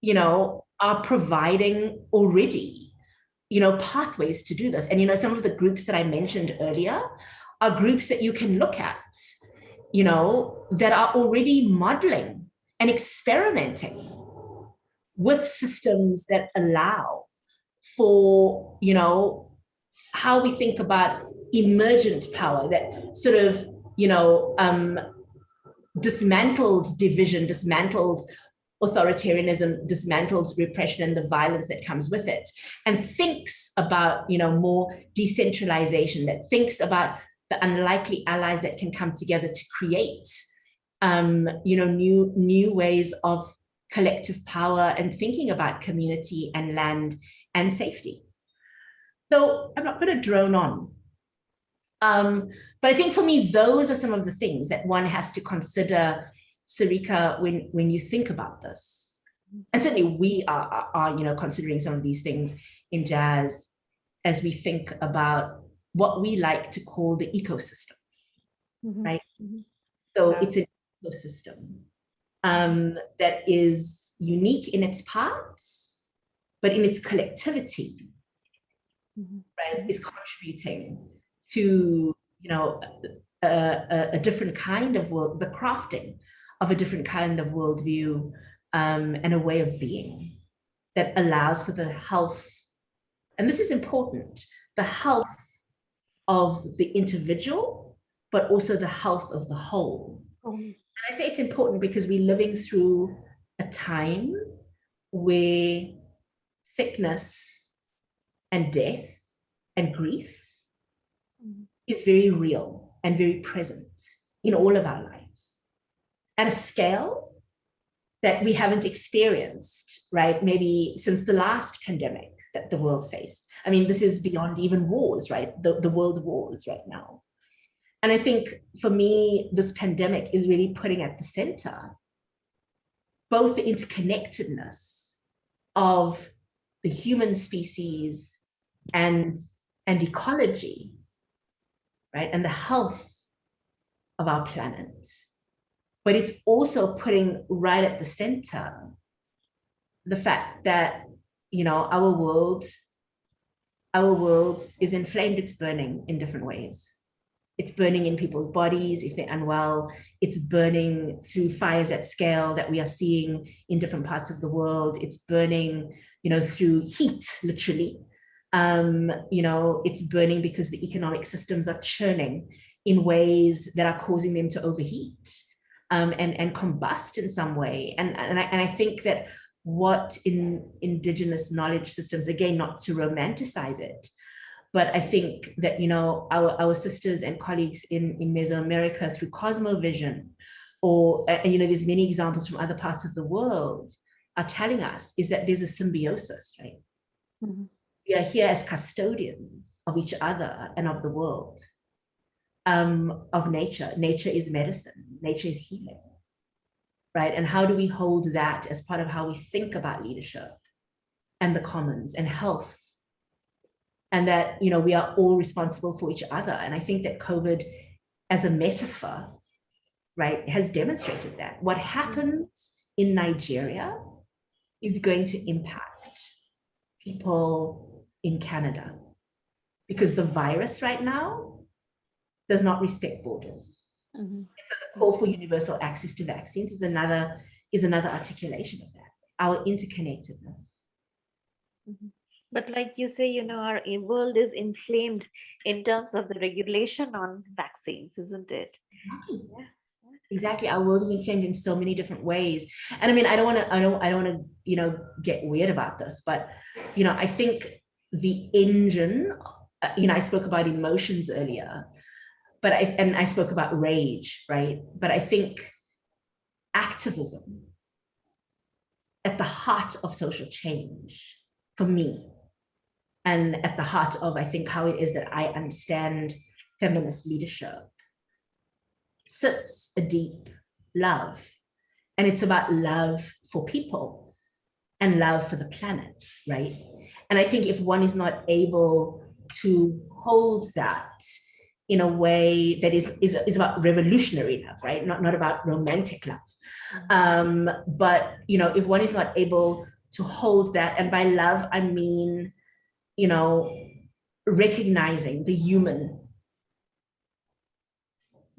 you know, are providing already, you know, pathways to do this. And, you know, some of the groups that I mentioned earlier are groups that you can look at you know, that are already modeling and experimenting with systems that allow for, you know, how we think about emergent power that sort of, you know, um, dismantles division, dismantles authoritarianism, dismantles repression and the violence that comes with it, and thinks about, you know, more decentralization, that thinks about the unlikely allies that can come together to create, um, you know, new, new ways of collective power and thinking about community and land and safety. So I'm not going to drone on. Um, but I think for me, those are some of the things that one has to consider, Sarika, when, when you think about this. And certainly we are, are, are, you know, considering some of these things in JASS as we think about what we like to call the ecosystem, mm -hmm. right? Mm -hmm. So yeah. it's an ecosystem um, that is unique in its parts, but in its collectivity, mm -hmm. right, is contributing to, you know, a, a, a, different kind of world, the crafting of a different kind of worldview um, and a way of being that allows for the health, and this is important, the health of the individual, but also the health of the whole. Oh. And I say it's important because we're living through a time where sickness and death and grief. Is very real and very present in all of our lives at a scale that we haven't experienced, right? Maybe since the last pandemic that the world faced. I mean, this is beyond even wars, right? The, the world wars right now. And I think for me, this pandemic is really putting at the center both the interconnectedness of the human species and, and ecology, right? And the health of our planet. But it's also putting right at the center the fact that, you know, our world, our world is inflamed, it's burning in different ways. It's burning in people's bodies if they're unwell. It's burning through fires at scale that we are seeing in different parts of the world. It's burning, you know, through heat, literally, um, you know, it's burning because the economic systems are churning in ways that are causing them to overheat um, and, and combust in some way. And, and, I, and I think that what in indigenous knowledge systems, again, not to romanticize it, but I think that, you know, our, our sisters and colleagues in, in Mesoamerica through Cosmovision, or, uh, you know, there's many examples from other parts of the world are telling us is that there's a symbiosis, right? Mm -hmm we are here as custodians of each other and of the world, um, of nature. Nature is medicine, nature is healing, right? And how do we hold that as part of how we think about leadership and the commons and health? And that, you know, we are all responsible for each other. And I think that COVID as a metaphor, right, has demonstrated that. What happens in Nigeria is going to impact people in Canada because the virus right now does not respect borders. Mm -hmm. so the call for universal access to vaccines is another is another articulation of that, our interconnectedness. Mm -hmm. But like you say, you know, our world is inflamed in terms of the regulation on vaccines, isn't it? Exactly. Yeah. Exactly. Our world is inflamed in so many different ways. And I mean, I don't want to, I don't, I don't want to, you know, get weird about this, but, you know, I think the engine, uh, you know, I spoke about emotions earlier, but I, and I spoke about rage, right? But I think activism at the heart of social change for me, and at the heart of, I think, how it is that I understand feminist leadership, sits a deep love. And it's about love for people and love for the planet, right? And I think if one is not able to hold that in a way that is, is, is about revolutionary love, right? Not, not about romantic love. Um, but, you know, if one is not able to hold that, and by love, I mean, you know, recognizing the human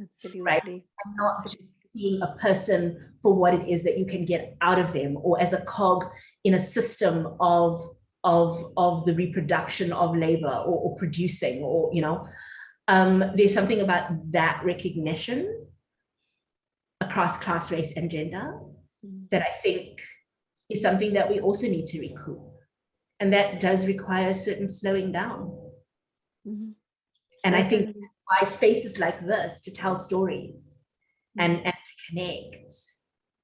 Absolutely. Right? And not just seeing a person for what it is that you can get out of them or as a cog in a system of of of the reproduction of labor or, or producing or you know um, there's something about that recognition across class race and gender mm. that i think is something that we also need to recoup and that does require a certain slowing down mm -hmm. and i think why spaces like this to tell stories and, and to connect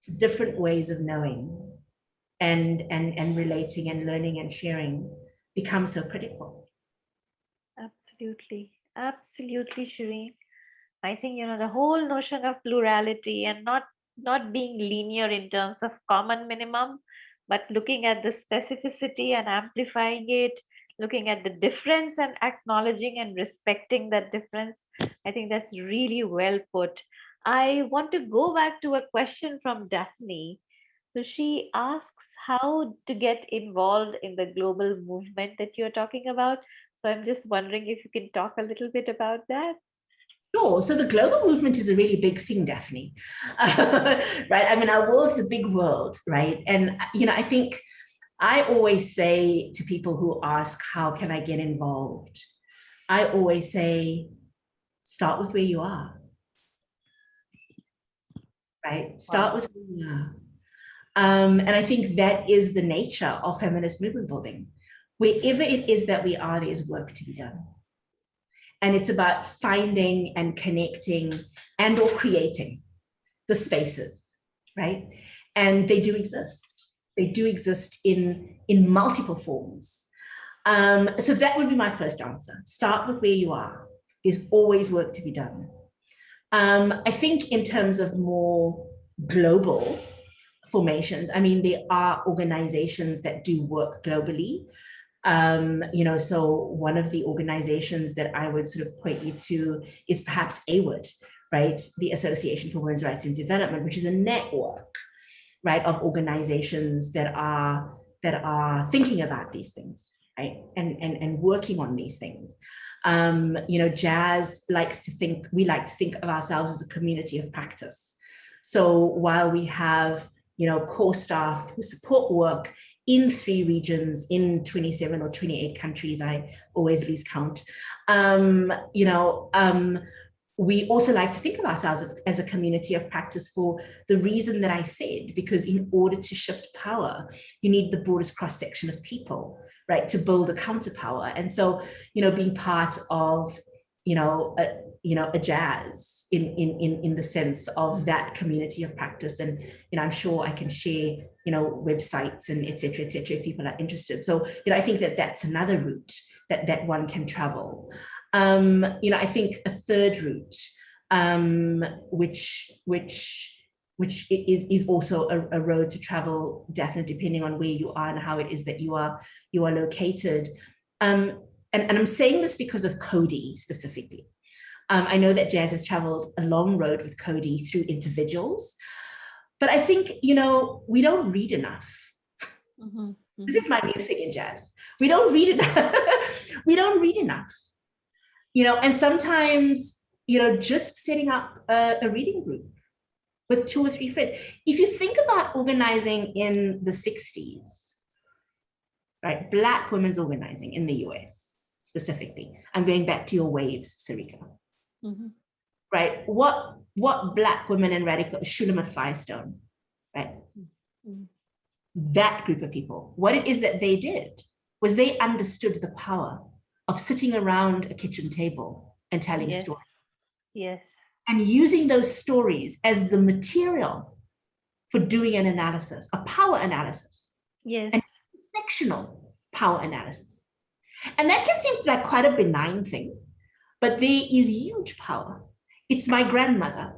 to different ways of knowing and, and, and relating and learning and sharing become so critical. Absolutely. Absolutely, Shereen. I think, you know, the whole notion of plurality and not not being linear in terms of common minimum, but looking at the specificity and amplifying it, looking at the difference and acknowledging and respecting that difference. I think that's really well put. I want to go back to a question from Daphne. So she asks how to get involved in the global movement that you're talking about. So I'm just wondering if you can talk a little bit about that. Sure. So the global movement is a really big thing, Daphne. Uh, right? I mean, our world's a big world, right? And, you know, I think I always say to people who ask, how can I get involved? I always say, start with where you are right? Start wow. with who you are. Um, and I think that is the nature of feminist movement building. Wherever it is that we are, there's work to be done. And it's about finding and connecting and or creating the spaces, right? And they do exist. They do exist in, in multiple forms. Um, so that would be my first answer. Start with where you are. There's always work to be done. Um, I think in terms of more global formations, I mean, there are organizations that do work globally. Um, you know, so one of the organizations that I would sort of point you to is perhaps AWID, right? The Association for Women's Rights and Development, which is a network, right, of organizations that are that are thinking about these things, right, and and and working on these things. Um, you know, JASS likes to think, we like to think of ourselves as a community of practice. So while we have, you know, core staff who support work in three regions in 27 or 28 countries, I always lose count, um, you know, um, we also like to think of ourselves as a community of practice for the reason that I said, because in order to shift power, you need the broadest cross section of people right, to build a counterpower. And so, you know, being part of, you know, a, you know, a JASS in, in, in, in the sense of that community of practice. And, you know, I'm sure I can share, you know, websites and et cetera, et cetera, if people are interested. So, you know, I think that that's another route that, that one can travel. Um, you know, I think a third route, um, which, which, which is, is also a, a, road to travel, definitely depending on where you are and how it is that you are, you are located. Um, and, and I'm saying this because of Coady specifically. Um, I know that JASS has traveled a long road with Coady through individuals, but I think, you know, we don't read enough. Mm -hmm. This is my new thing in JASS. We don't read enough. we don't read enough. You know, and sometimes, you know, just setting up a, a reading group with two or three friends. If you think about organizing in the 60s, right, Black women's organizing in the US specifically, I'm going back to your waves, Sarika, mm -hmm. right? What, what Black women in radical, Shulamith Firestone, right? Mm -hmm. That group of people, what it is that they did was they understood the power of sitting around a kitchen table and telling yes. stories. Yes and using those stories as the material for doing an analysis, a power analysis. Yes. And sectional power analysis. And that can seem like quite a benign thing, but there is huge power. It's my grandmother,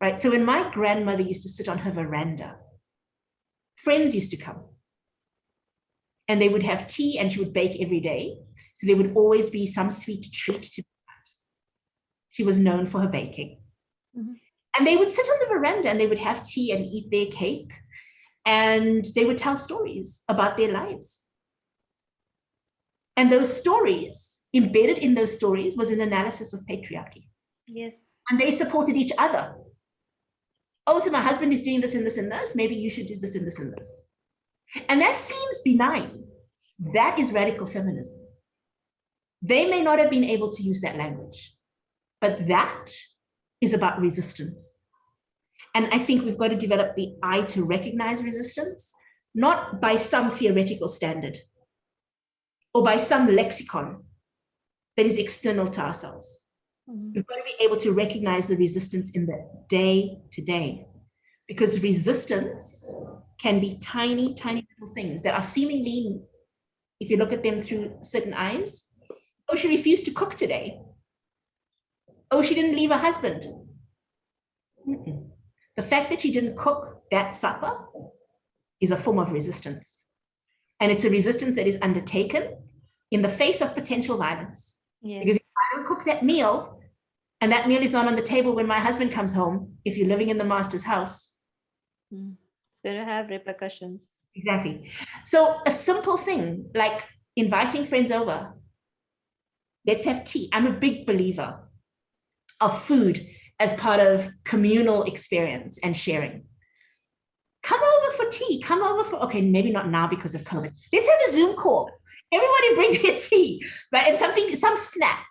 right? So when my grandmother used to sit on her veranda, friends used to come and they would have tea and she would bake every day. So there would always be some sweet treat to she was known for her baking. Mm -hmm. And they would sit on the veranda and they would have tea and eat their cake. And they would tell stories about their lives. And those stories, embedded in those stories, was an analysis of patriarchy. Yes. And they supported each other. Oh, so my husband is doing this and this and this. Maybe you should do this and this and this. And that seems benign. That is radical feminism. They may not have been able to use that language, but that is about resistance. And I think we've got to develop the eye to recognize resistance, not by some theoretical standard or by some lexicon that is external to ourselves. Mm -hmm. We've got to be able to recognize the resistance in the day to day because resistance can be tiny, tiny little things that are seemingly, if you look at them through certain eyes, oh, she refused to cook today. Oh, she didn't leave her husband. Mm -mm. The fact that she didn't cook that supper is a form of resistance. And it's a resistance that is undertaken in the face of potential violence. Yes. Because if I don't cook that meal and that meal is not on the table when my husband comes home, if you're living in the master's house, mm. it's going to have repercussions. Exactly. So a simple thing like inviting friends over, let's have tea. I'm a big believer of food as part of communal experience and sharing come over for tea, come over for, okay, maybe not now because of COVID. Let's have a Zoom call. Everybody bring their tea, right? And something, some snack.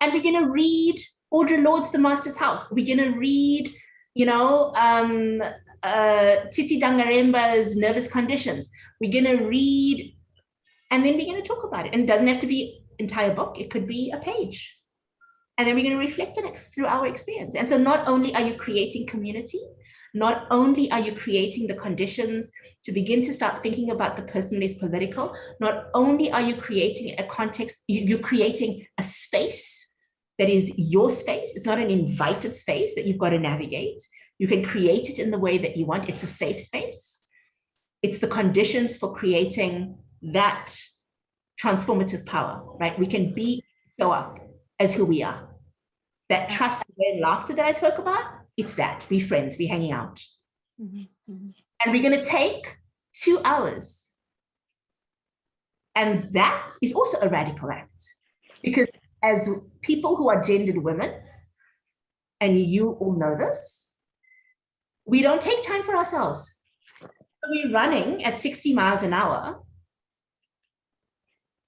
And we're gonna read Audre Lorde's The Master's House. We're gonna read, you know, um, uh, Tsitsi Dangarembga's Nervous Conditions. We're gonna read, and then we're gonna talk about it. And it doesn't have to be entire book. It could be a page. And then we're gonna reflect on it through our experience. And so not only are you creating community, not only are you creating the conditions to begin to start thinking about the person is political, not only are you creating a context, you're creating a space that is your space. It's not an invited space that you've got to navigate. You can create it in the way that you want. It's a safe space. It's the conditions for creating that transformative power, right? We can be, show up as who we are. That trust and laughter that I spoke about, it's that be friends be hanging out mm -hmm. Mm -hmm. and we're going to take two hours and that is also a radical act because as people who are gendered women and you all know this we don't take time for ourselves we're running at 60 miles an hour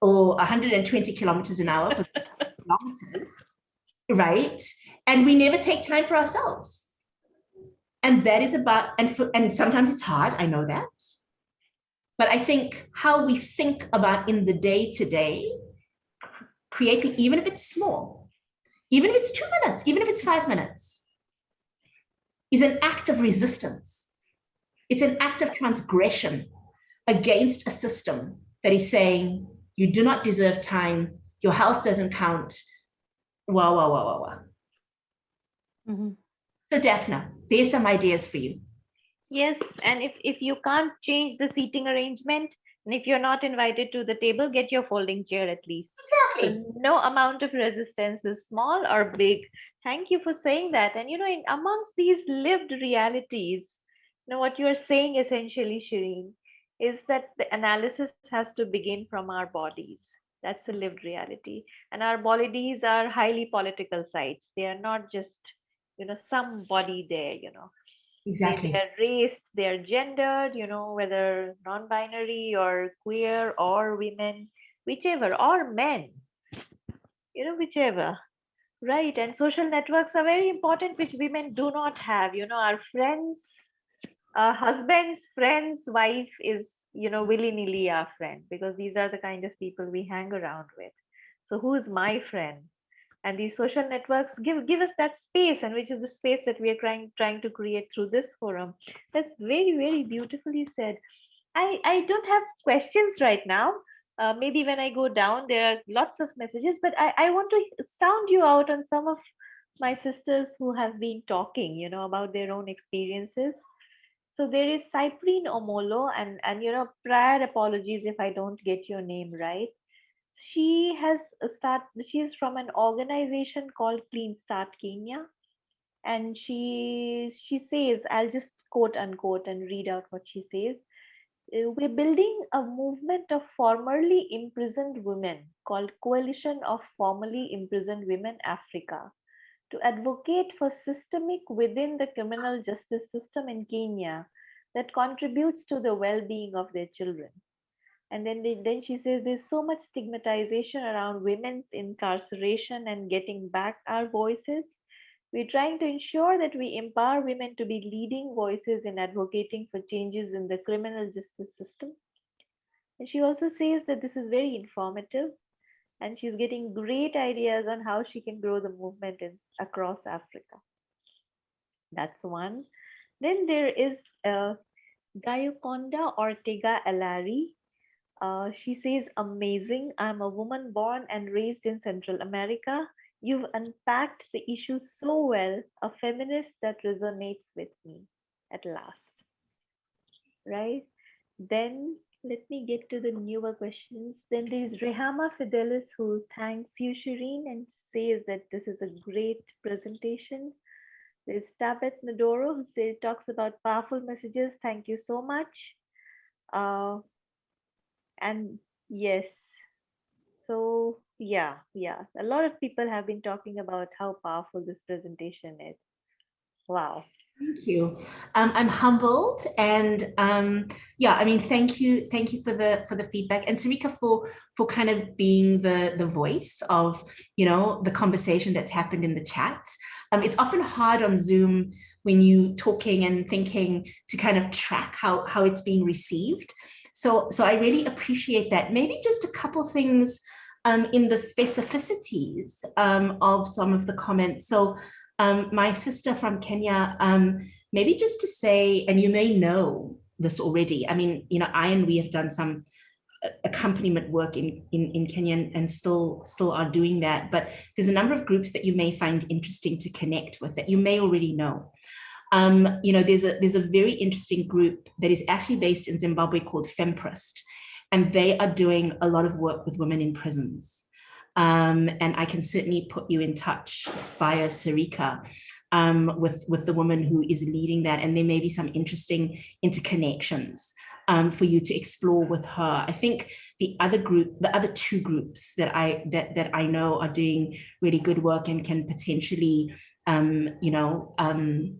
or 120 kilometers an hour for kilometers right? And we never take time for ourselves. And that is about, and, for, and sometimes it's hard, I know that. But I think how we think about in the day to day, creating, even if it's small, even if it's two minutes, even if it's five minutes, is an act of resistance. It's an act of transgression against a system that is saying, you do not deserve time, your health doesn't count, Wow, wow, wow, wow, wow. Mm -hmm. So Daphna, there's some ideas for you. Yes, and if, if you can't change the seating arrangement, and if you're not invited to the table, get your folding chair at least. Exactly. So no amount of resistance is small or big. Thank you for saying that. And you know, in amongst these lived realities, you know, what you're saying essentially, Shereen, is that the analysis has to begin from our bodies that's a lived reality and our bodies are highly political sites they are not just you know somebody there you know exactly they're race they're gendered you know whether non-binary or queer or women whichever or men you know whichever right and social networks are very important which women do not have you know our friends our husband's friend's wife is you know, willy-nilly our friend because these are the kind of people we hang around with. So who's my friend? And these social networks give give us that space, and which is the space that we are trying trying to create through this forum. That's very very beautifully said. I I don't have questions right now. Uh, maybe when I go down, there are lots of messages, but I I want to sound you out on some of my sisters who have been talking, you know, about their own experiences so there is Cyprine Omolo, and, and you know, prior apologies if I don't get your name right. She has start. She is from an organization called Clean Start Kenya, and she she says, I'll just quote unquote and read out what she says. Uh, we're building a movement of formerly imprisoned women called Coalition of Formerly Imprisoned Women Africa to advocate for systemic within the criminal justice system in Kenya that contributes to the well-being of their children. And then, they, then she says there's so much stigmatization around women's incarceration and getting back our voices. We're trying to ensure that we empower women to be leading voices in advocating for changes in the criminal justice system. And she also says that this is very informative and she's getting great ideas on how she can grow the movement in, across Africa. That's one. Then there is uh, Gayukonda Ortega Alari. Uh, she says, amazing. I'm a woman born and raised in Central America. You've unpacked the issue so well, a feminist that resonates with me at last. Right? Then let me get to the newer questions. Then there's Rehama Fidelis who thanks you, Shereen, and says that this is a great presentation. There's Tabet Nadoro who says, talks about powerful messages. Thank you so much. Uh, and yes, so yeah, yeah, a lot of people have been talking about how powerful this presentation is. Wow. Thank you. Um, I'm humbled and um, yeah, I mean, thank you. Thank you for the for the feedback and Sarika for for kind of being the the voice of, you know, the conversation that's happened in the chat. Um, it's often hard on Zoom when you talking and thinking to kind of track how, how it's being received. So, so I really appreciate that. Maybe just a couple things um, in the specificities um, of some of the comments. So um, my sister from Kenya, um, maybe just to say, and you may know this already, I mean, you know, I and we have done some uh, accompaniment work in, in, in Kenya and still, still are doing that. But there's a number of groups that you may find interesting to connect with that you may already know. Um, you know, there's a, there's a very interesting group that is actually based in Zimbabwe called FemPrist, and they are doing a lot of work with women in prisons. Um, and I can certainly put you in touch via Sarika um, with, with the woman who is leading that. And there may be some interesting interconnections um, for you to explore with her. I think the other group, the other two groups that I that that I know are doing really good work and can potentially, um, you know, um,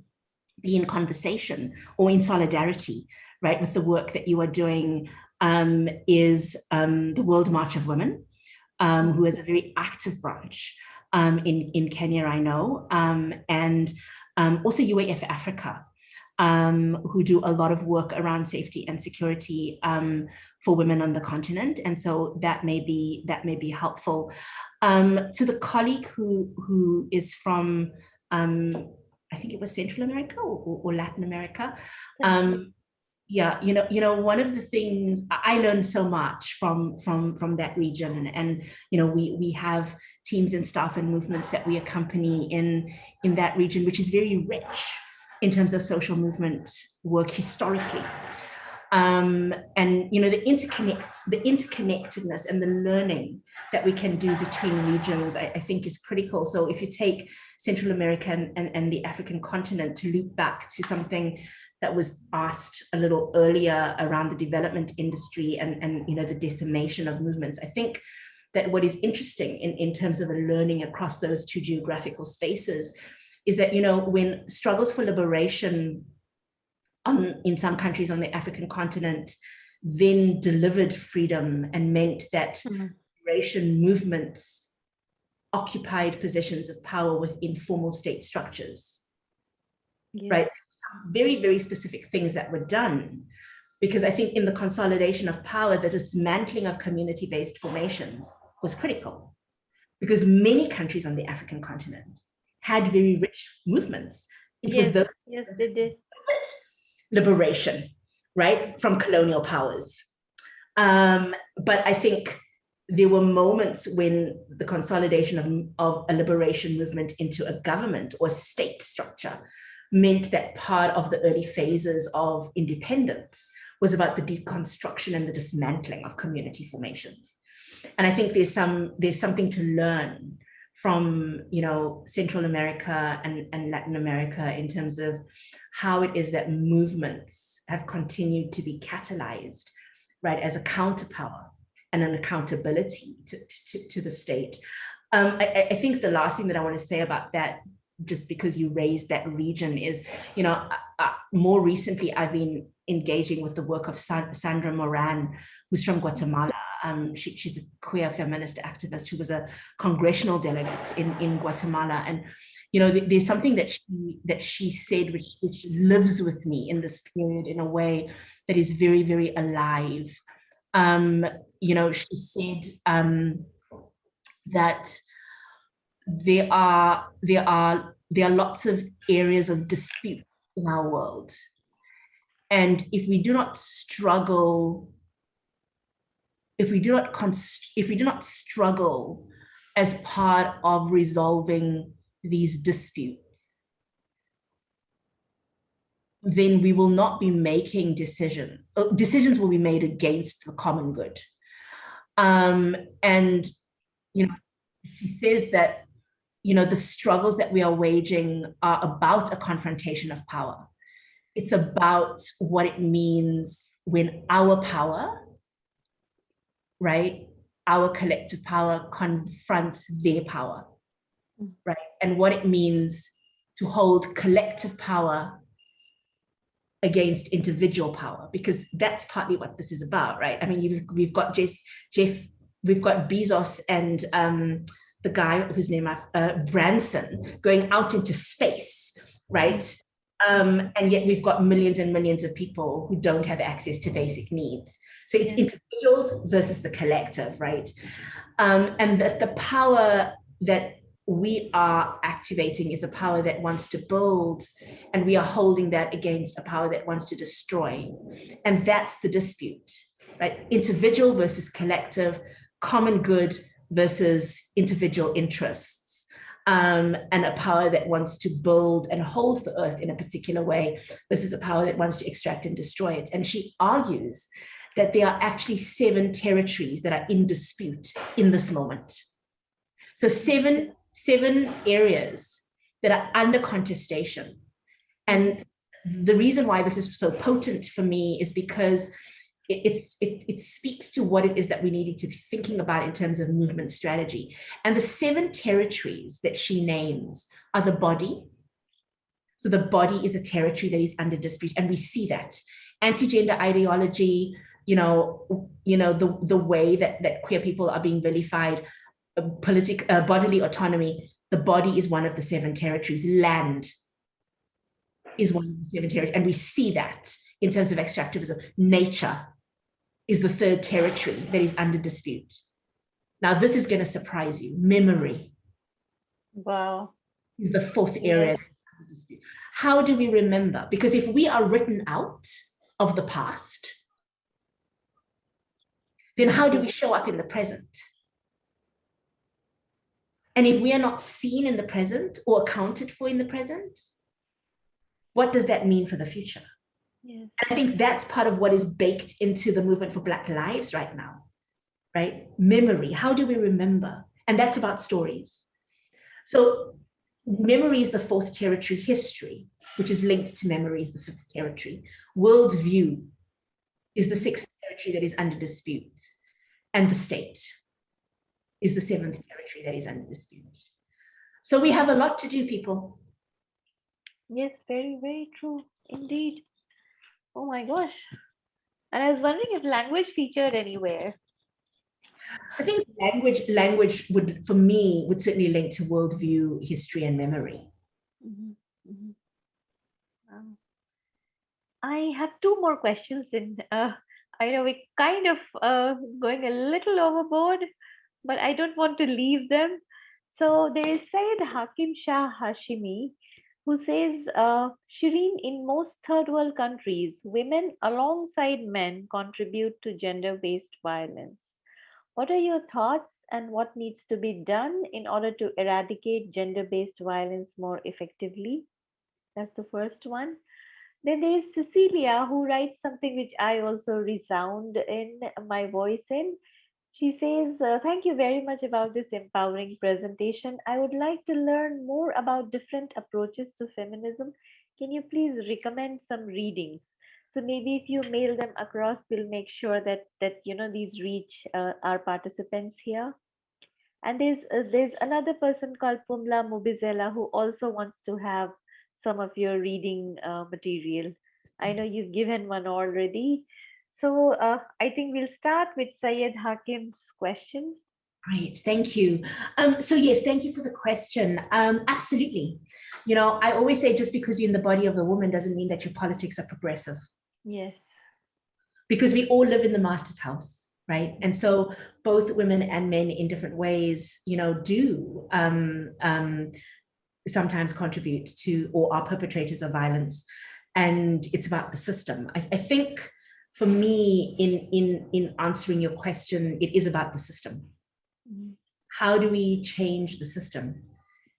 be in conversation or in solidarity, right, with the work that you are doing um, is um, the World March of Women, um, who is a very active branch um, in, in Kenya, I know, um, and um, also UAF Africa, who do a lot of work around safety and security for women on the continent. And so that may be, that may be helpful. To the colleague who, who is from, um, I think it was Central America or, or Latin America, um, yeah you know you know one of the things i learned so much from from from that region. And you know we we have teams and staff and movements that we accompany in in that region which is very rich in terms of social movement work historically um, and you know the interconnect the interconnectedness and the learning that we can do between regions I, I think is critical so if you take Central America and, and, and the African continent to loop back to something that was asked a little earlier around the development industry and, and you know, the decimation of movements. I think that what is interesting in, in terms of a learning across those two geographical spaces is that, you know, when struggles for liberation on, in some countries on the African continent then delivered freedom and meant that mm liberation movements occupied positions of power within formal state structures, yes. right? very, very specific things that were done. Because I think in the consolidation of power, the dismantling of community-based formations was critical. Because many countries on the African continent had very rich movements. It yes, was the yes, they did. Liberation, right, from colonial powers. Um, but I think there were moments when the consolidation of, of a liberation movement into a government or state structure meant that part of the early phases of independence was about the deconstruction and the dismantling of community formations. And I think there's some there's something to learn from you know Central America and, and Latin America in terms of how it is that movements have continued to be catalyzed, right, as a counterpower and an accountability to, to, to the state. Um, I, I think the last thing that I want to say about that just because you raised that region is, you know, uh, uh, more recently I've been engaging with the work of Sandra Moran, who's from Guatemala. Um, she, she's a queer feminist activist who was a congressional delegate in, in Guatemala. And, you know, there's something that she that she said which, which lives with me in this period in a way that is very, very alive. Um, you know, she said um, that there are there are there are lots of areas of dispute in our world and if we do not struggle if we do not if we do not struggle as part of resolving these disputes then we will not be making decisions uh, decisions will be made against the common good um, and you know she says that you know, the struggles that we are waging are about a confrontation of power. It's about what it means when our power, right, our collective power confronts their power. Right? And what it means to hold collective power against individual power, because that's partly what this is about, right? I mean, we've got Jeff, Jeff, we've got Bezos and um, the guy whose name I, uh, Branson, going out into space, right? Um, and yet we've got millions and millions of people who don't have access to basic needs. So it's individuals versus the collective, right? Um, and that the power that we are activating is a power that wants to build and we are holding that against a power that wants to destroy. And that's the dispute, right? Individual versus collective, common good versus individual interests um, and a power that wants to build and hold the earth in a particular way versus a power that wants to extract and destroy it. And she argues that there are actually seven territories that are in dispute in this moment. So seven, seven areas that are under contestation. And the reason why this is so potent for me is because it, it, it speaks to what it is that we needed to be thinking about in terms of movement strategy. And the seven territories that she names are the body. So the body is a territory that is under dispute, and we see that. Anti-gender ideology, you know, you know, the, the way that, that queer people are being vilified, uh, political uh, bodily autonomy, the body is one of the seven territories. Land is one of the seven territories, and we see that in terms of extractivism. Nature is the third territory that is under dispute. Now, this is going to surprise you. Memory. Wow. Is the fourth area under dispute. How do we remember? Because if we are written out of the past, then how do we show up in the present? And if we are not seen in the present or accounted for in the present, what does that mean for the future? Yes. I think that's part of what is baked into the movement for Black lives right now, right? Memory, how do we remember? And that's about stories. So memory is the fourth territory, history, which is linked to memory is the fifth territory. Worldview is the sixth territory that is under dispute. And the state is the seventh territory that is under dispute. So we have a lot to do, people. Yes, very, very true indeed. Oh my gosh. And I was wondering if language featured anywhere. I think language language would, for me, would certainly link to worldview, history, and memory. Mm -hmm. Mm -hmm. Wow. I have two more questions in uh, I know we're kind of uh, going a little overboard, but I don't want to leave them. So there is Said Hakim Shah Hashimi, who says, uh, Shereen, in most third world countries, women alongside men contribute to gender-based violence. What are your thoughts and what needs to be done in order to eradicate gender-based violence more effectively? That's the first one. Then there is Cecilia who writes something which I also resound in my voice in. She says, uh, thank you very much about this empowering presentation. I would like to learn more about different approaches to feminism. Can you please recommend some readings? So maybe if you mail them across, we'll make sure that, that you know, these reach uh, our participants here. And there's uh, there's another person called Pumla Mubizela who also wants to have some of your reading uh, material. I know you've given one already. So uh, I think we'll start with Syed Hakim's question. Great, thank you. Um, so yes, thank you for the question. Um, absolutely. You know, I always say just because you're in the body of a woman doesn't mean that your politics are progressive. Yes. Because we all live in the master's house, right? And so both women and men in different ways, you know, do um, um, sometimes contribute to or are perpetrators of violence. And it's about the system. I, I think for me, in, in, in answering your question, it is about the system Mm-hmm. How do we change the system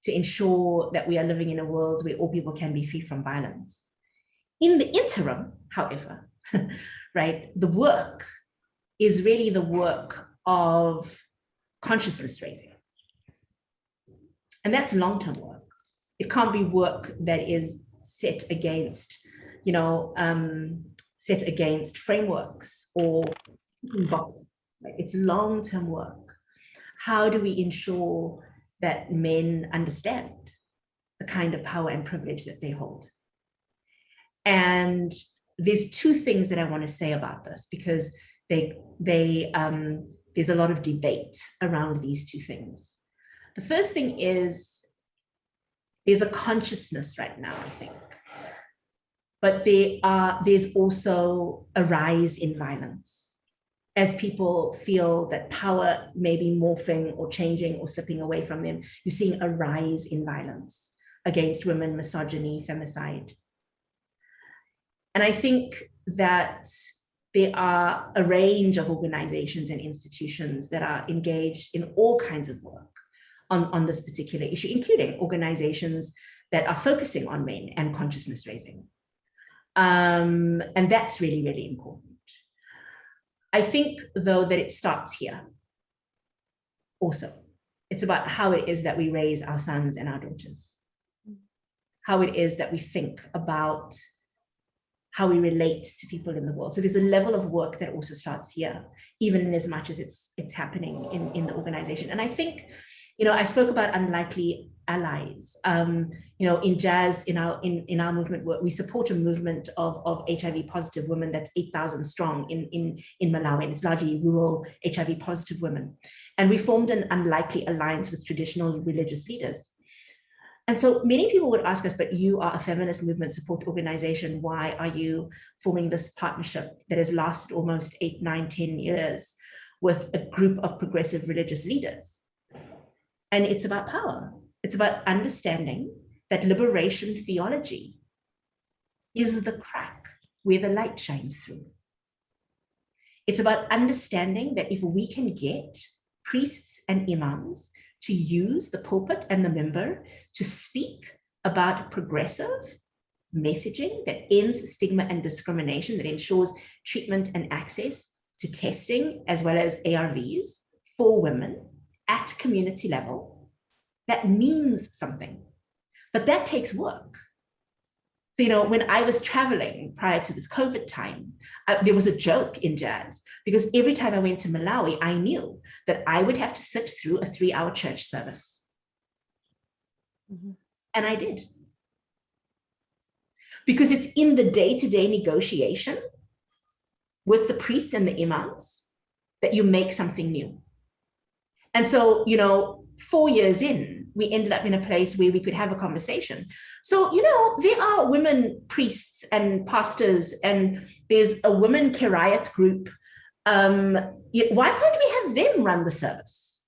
to ensure that we are living in a world where all people can be free from violence? In the interim, however, right, the work is really the work of consciousness raising. And that's long-term work. It can't be work that is set against, you know, um, set against frameworks or boxes. It's long-term work how do we ensure that men understand the kind of power and privilege that they hold? And there's two things that I want to say about this because they, they, um, there's a lot of debate around these two things. The first thing is there's a consciousness right now, I think. But there are, there's also a rise in violence as people feel that power may be morphing or changing or slipping away from them, you're seeing a rise in violence against women, misogyny, femicide. And I think that there are a range of organizations and institutions that are engaged in all kinds of work on, on this particular issue, including organizations that are focusing on men and consciousness raising. Um, and that's really, really important. I think though that it starts here also. It's about how it is that we raise our sons and our daughters. How it is that we think about how we relate to people in the world. So there's a level of work that also starts here, even in as much as it's it's happening in, in the organization. And I think, you know, I spoke about unlikely allies. Um, you know, in JASS, in our in, in our movement, we support a movement of, of HIV positive women that's 8,000 strong in, in, in Malawi, and it's largely rural HIV positive women. And we formed an unlikely alliance with traditional religious leaders. And so many people would ask us, but you are a feminist movement support organization. Why are you forming this partnership that has lasted almost eight, nine, ten years with a group of progressive religious leaders? And it's about power. It's about understanding that liberation theology is the crack where the light shines through. It's about understanding that if we can get priests and imams to use the pulpit and the minbar to speak about progressive messaging that ends stigma and discrimination, that ensures treatment and access to testing as well as ARVs for women at community level, that means something, but that takes work. So, you know, when I was traveling prior to this COVID time, uh, there was a joke in JASS because every time I went to Malawi, I knew that I would have to sit through a three hour church service. Mm -hmm. And I did. Because it's in the day-to-day -day negotiation with the priests and the imams that you make something new. And so, you know, four years in, we ended up in a place where we could have a conversation. So, you know, there are women priests and pastors, and there's a women Kiriat group. Um, why can't we have them run the service?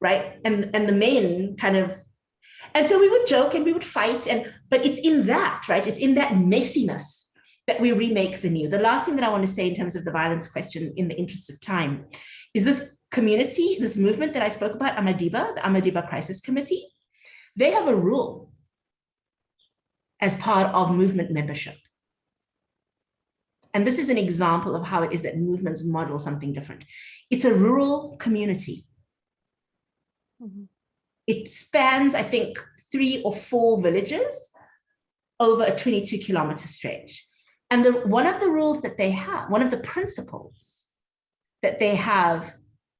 Right? And, and the men kind of, and so we would joke and we would fight, and but it's in that, right? It's in that messiness that we remake the new. The last thing that I want to say in terms of the violence question in the interest of time is this community, this movement that I spoke about, Amadiba, the Amadiba Crisis Committee, they have a rule as part of movement membership. And this is an example of how it is that movements model something different. It's a rural community. Mm -hmm. It spans, I think, three or four villages over a 22 kilometer stretch. And the, one of the rules that they have, one of the principles that they have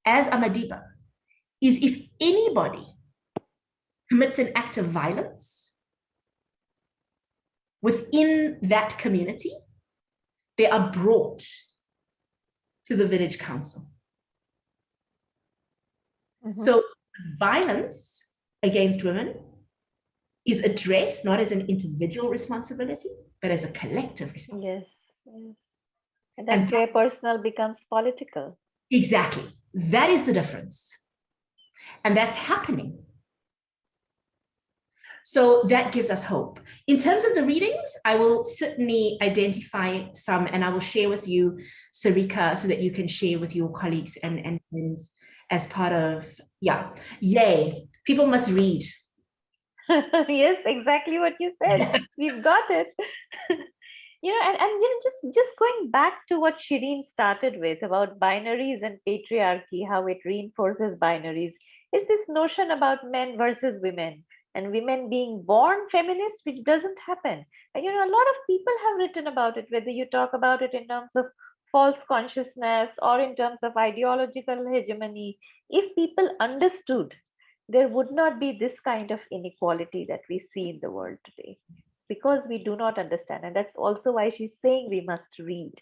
as Amadiba is if anybody commits an act of violence within that community, they are brought to the village council. Mm -hmm. So violence against women is addressed not as an individual responsibility, but as a collective responsibility. Yes, yes. And that's and where personal becomes political. Exactly. That is the difference. And that's happening so that gives us hope. In terms of the readings, I will certainly identify some and I will share with you, Sarika, so that you can share with your colleagues and, and friends as part of, yeah, yay, people must read. yes, exactly what you said. We've got it. you know, and, and you know, just, just going back to what Shereen started with about binaries and patriarchy, how it reinforces binaries, is this notion about men versus women and women being born feminist, which doesn't happen. And you know, a lot of people have written about it, whether you talk about it in terms of false consciousness or in terms of ideological hegemony. If people understood, there would not be this kind of inequality that we see in the world today. Because we do not understand. And that's also why she's saying we must read.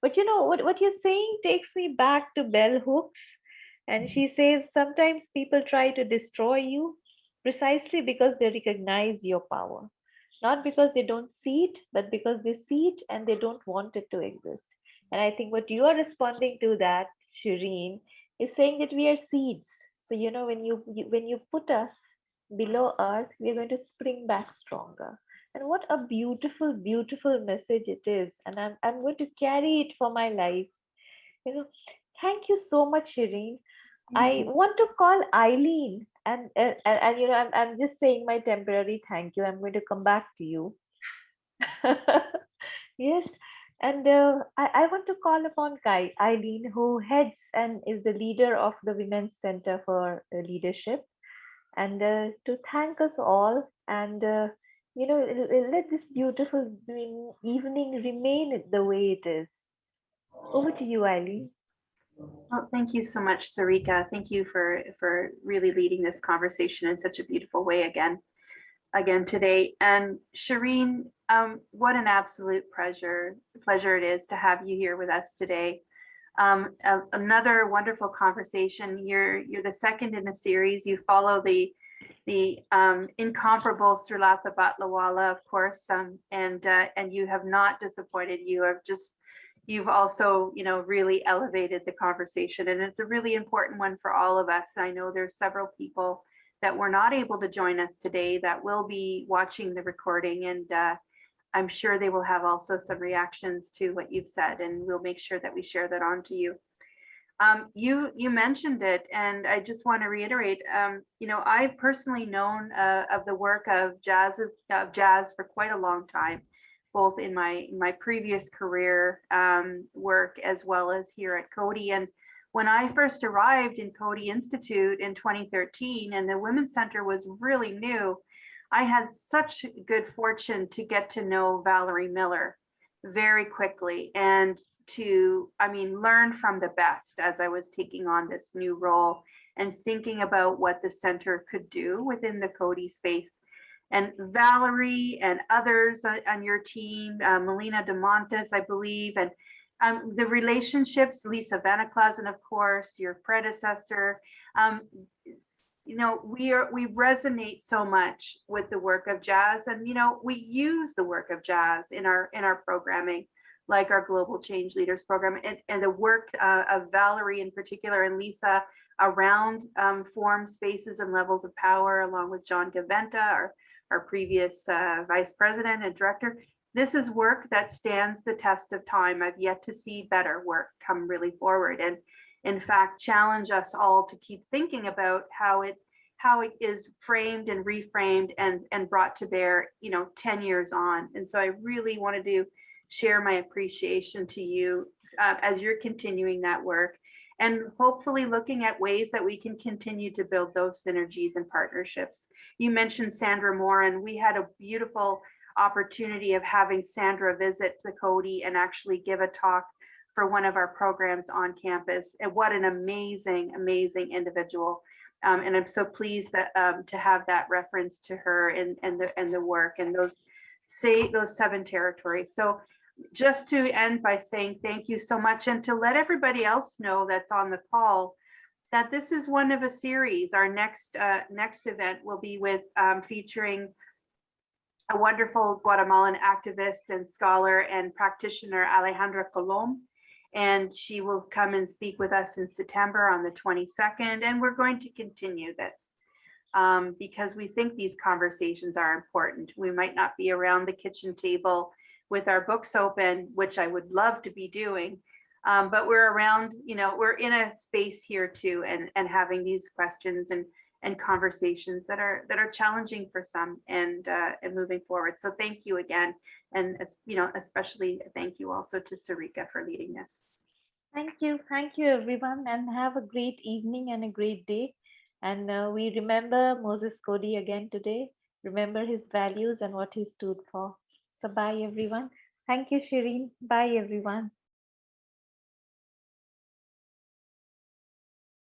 But you know, what, what you're saying takes me back to bell hooks. And she mm-hmm. says, sometimes people try to destroy you precisely because they recognize your power not because they don't see it but because they see it and they don't want it to exist and i think what you are responding to that shereen is saying that we are seeds so you know when you, you when you put us below earth we're going to spring back stronger and what a beautiful beautiful message it is. And i'm, I'm going to carry it for my life. You know thank you so much shereen. I want to call Eileen. And, and, and, you know, I'm, I'm just saying my temporary thank you. I'm going to come back to you. yes. And uh, I, I want to call upon Kai, Eileen, who heads and is the leader of the Women's Center for uh, Leadership, and uh, to thank us all. And, uh, you know, let this beautiful evening remain the way it is. Over to you, Eileen. Well, thank you so much, Sarika. Thank you for, for really leading this conversation in such a beautiful way again, again today. And Shereen, um, what an absolute pleasure, pleasure it is to have you here with us today. Um, a, another wonderful conversation. You're, you're the second in a series. You follow the the um, incomparable Srilatha Batliwala, of course, um, and uh, and you have not disappointed. You have just you've also, you know, really elevated the conversation and it's a really important one for all of us. I know there's several people that were not able to join us today that will be watching the recording and uh, I'm sure they will have also some reactions to what you've said and we'll make sure that we share that on to you. Um, you you mentioned it and I just want to reiterate, um, you know, I've personally known uh, of the work of JASS's, of JASS for quite a long time both in my my previous career um, work as well as here at Coady. And when I first arrived in Coady Institute in 2013 and the Women's Center was really new, I had such good fortune to get to know Valerie Miller very quickly and to, I mean, learn from the best as I was taking on this new role and thinking about what the center could do within the Coady space. And Valerie and others on, your team, uh, Melina DeMontes, I believe, and um, the relationships, Lisa VeneKlasen, of course, your predecessor, um, you know, we are we resonate so much with the work of JASS, and you know, we use the work of JASS in our in our programming, like our Global Change Leaders program, and, and the work uh, of Valerie in particular and Lisa around um, form spaces and levels of power, along with John Gaventa, our our previous uh, vice president and director. This is work that stands the test of time. I've yet to see better work come really forward and in fact challenge us all to keep thinking about how it how it is framed and reframed and and brought to bear you know 10 years on and so i really wanted to share my appreciation to you uh, as you're continuing that work and hopefully looking at ways that we can continue to build those synergies and partnerships. You mentioned Sandra Moore, and we had a beautiful opportunity of having Sandra visit the Coady and actually give a talk for one of our programs on campus. And what an amazing, amazing individual. Um, and I'm so pleased that um, to have that reference to her and, and the and the work and those say those seven territories. So just to end by saying thank you so much and to let everybody else know that's on the call that this is one of a series. Our next uh, next event will be with um, featuring a wonderful Guatemalan activist and scholar and practitioner Alejandra Colom. And she will come and speak with us in September on the 22nd. And we're going to continue this um, because we think these conversations are important. We might not be around the kitchen table with our books open, which I would love to be doing. Um, but we're around, you know, we're in a space here too, and and having these questions and and conversations that are that are challenging for some and uh, and moving forward. So thank you again, and as you know, especially thank you also to Sarika for leading this. Thank you. Thank you, everyone, and have a great evening and a great day. And uh, we remember Moses Coady again today. Remember his values and what he stood for. So bye, everyone. Thank you, Shereen. Bye, everyone.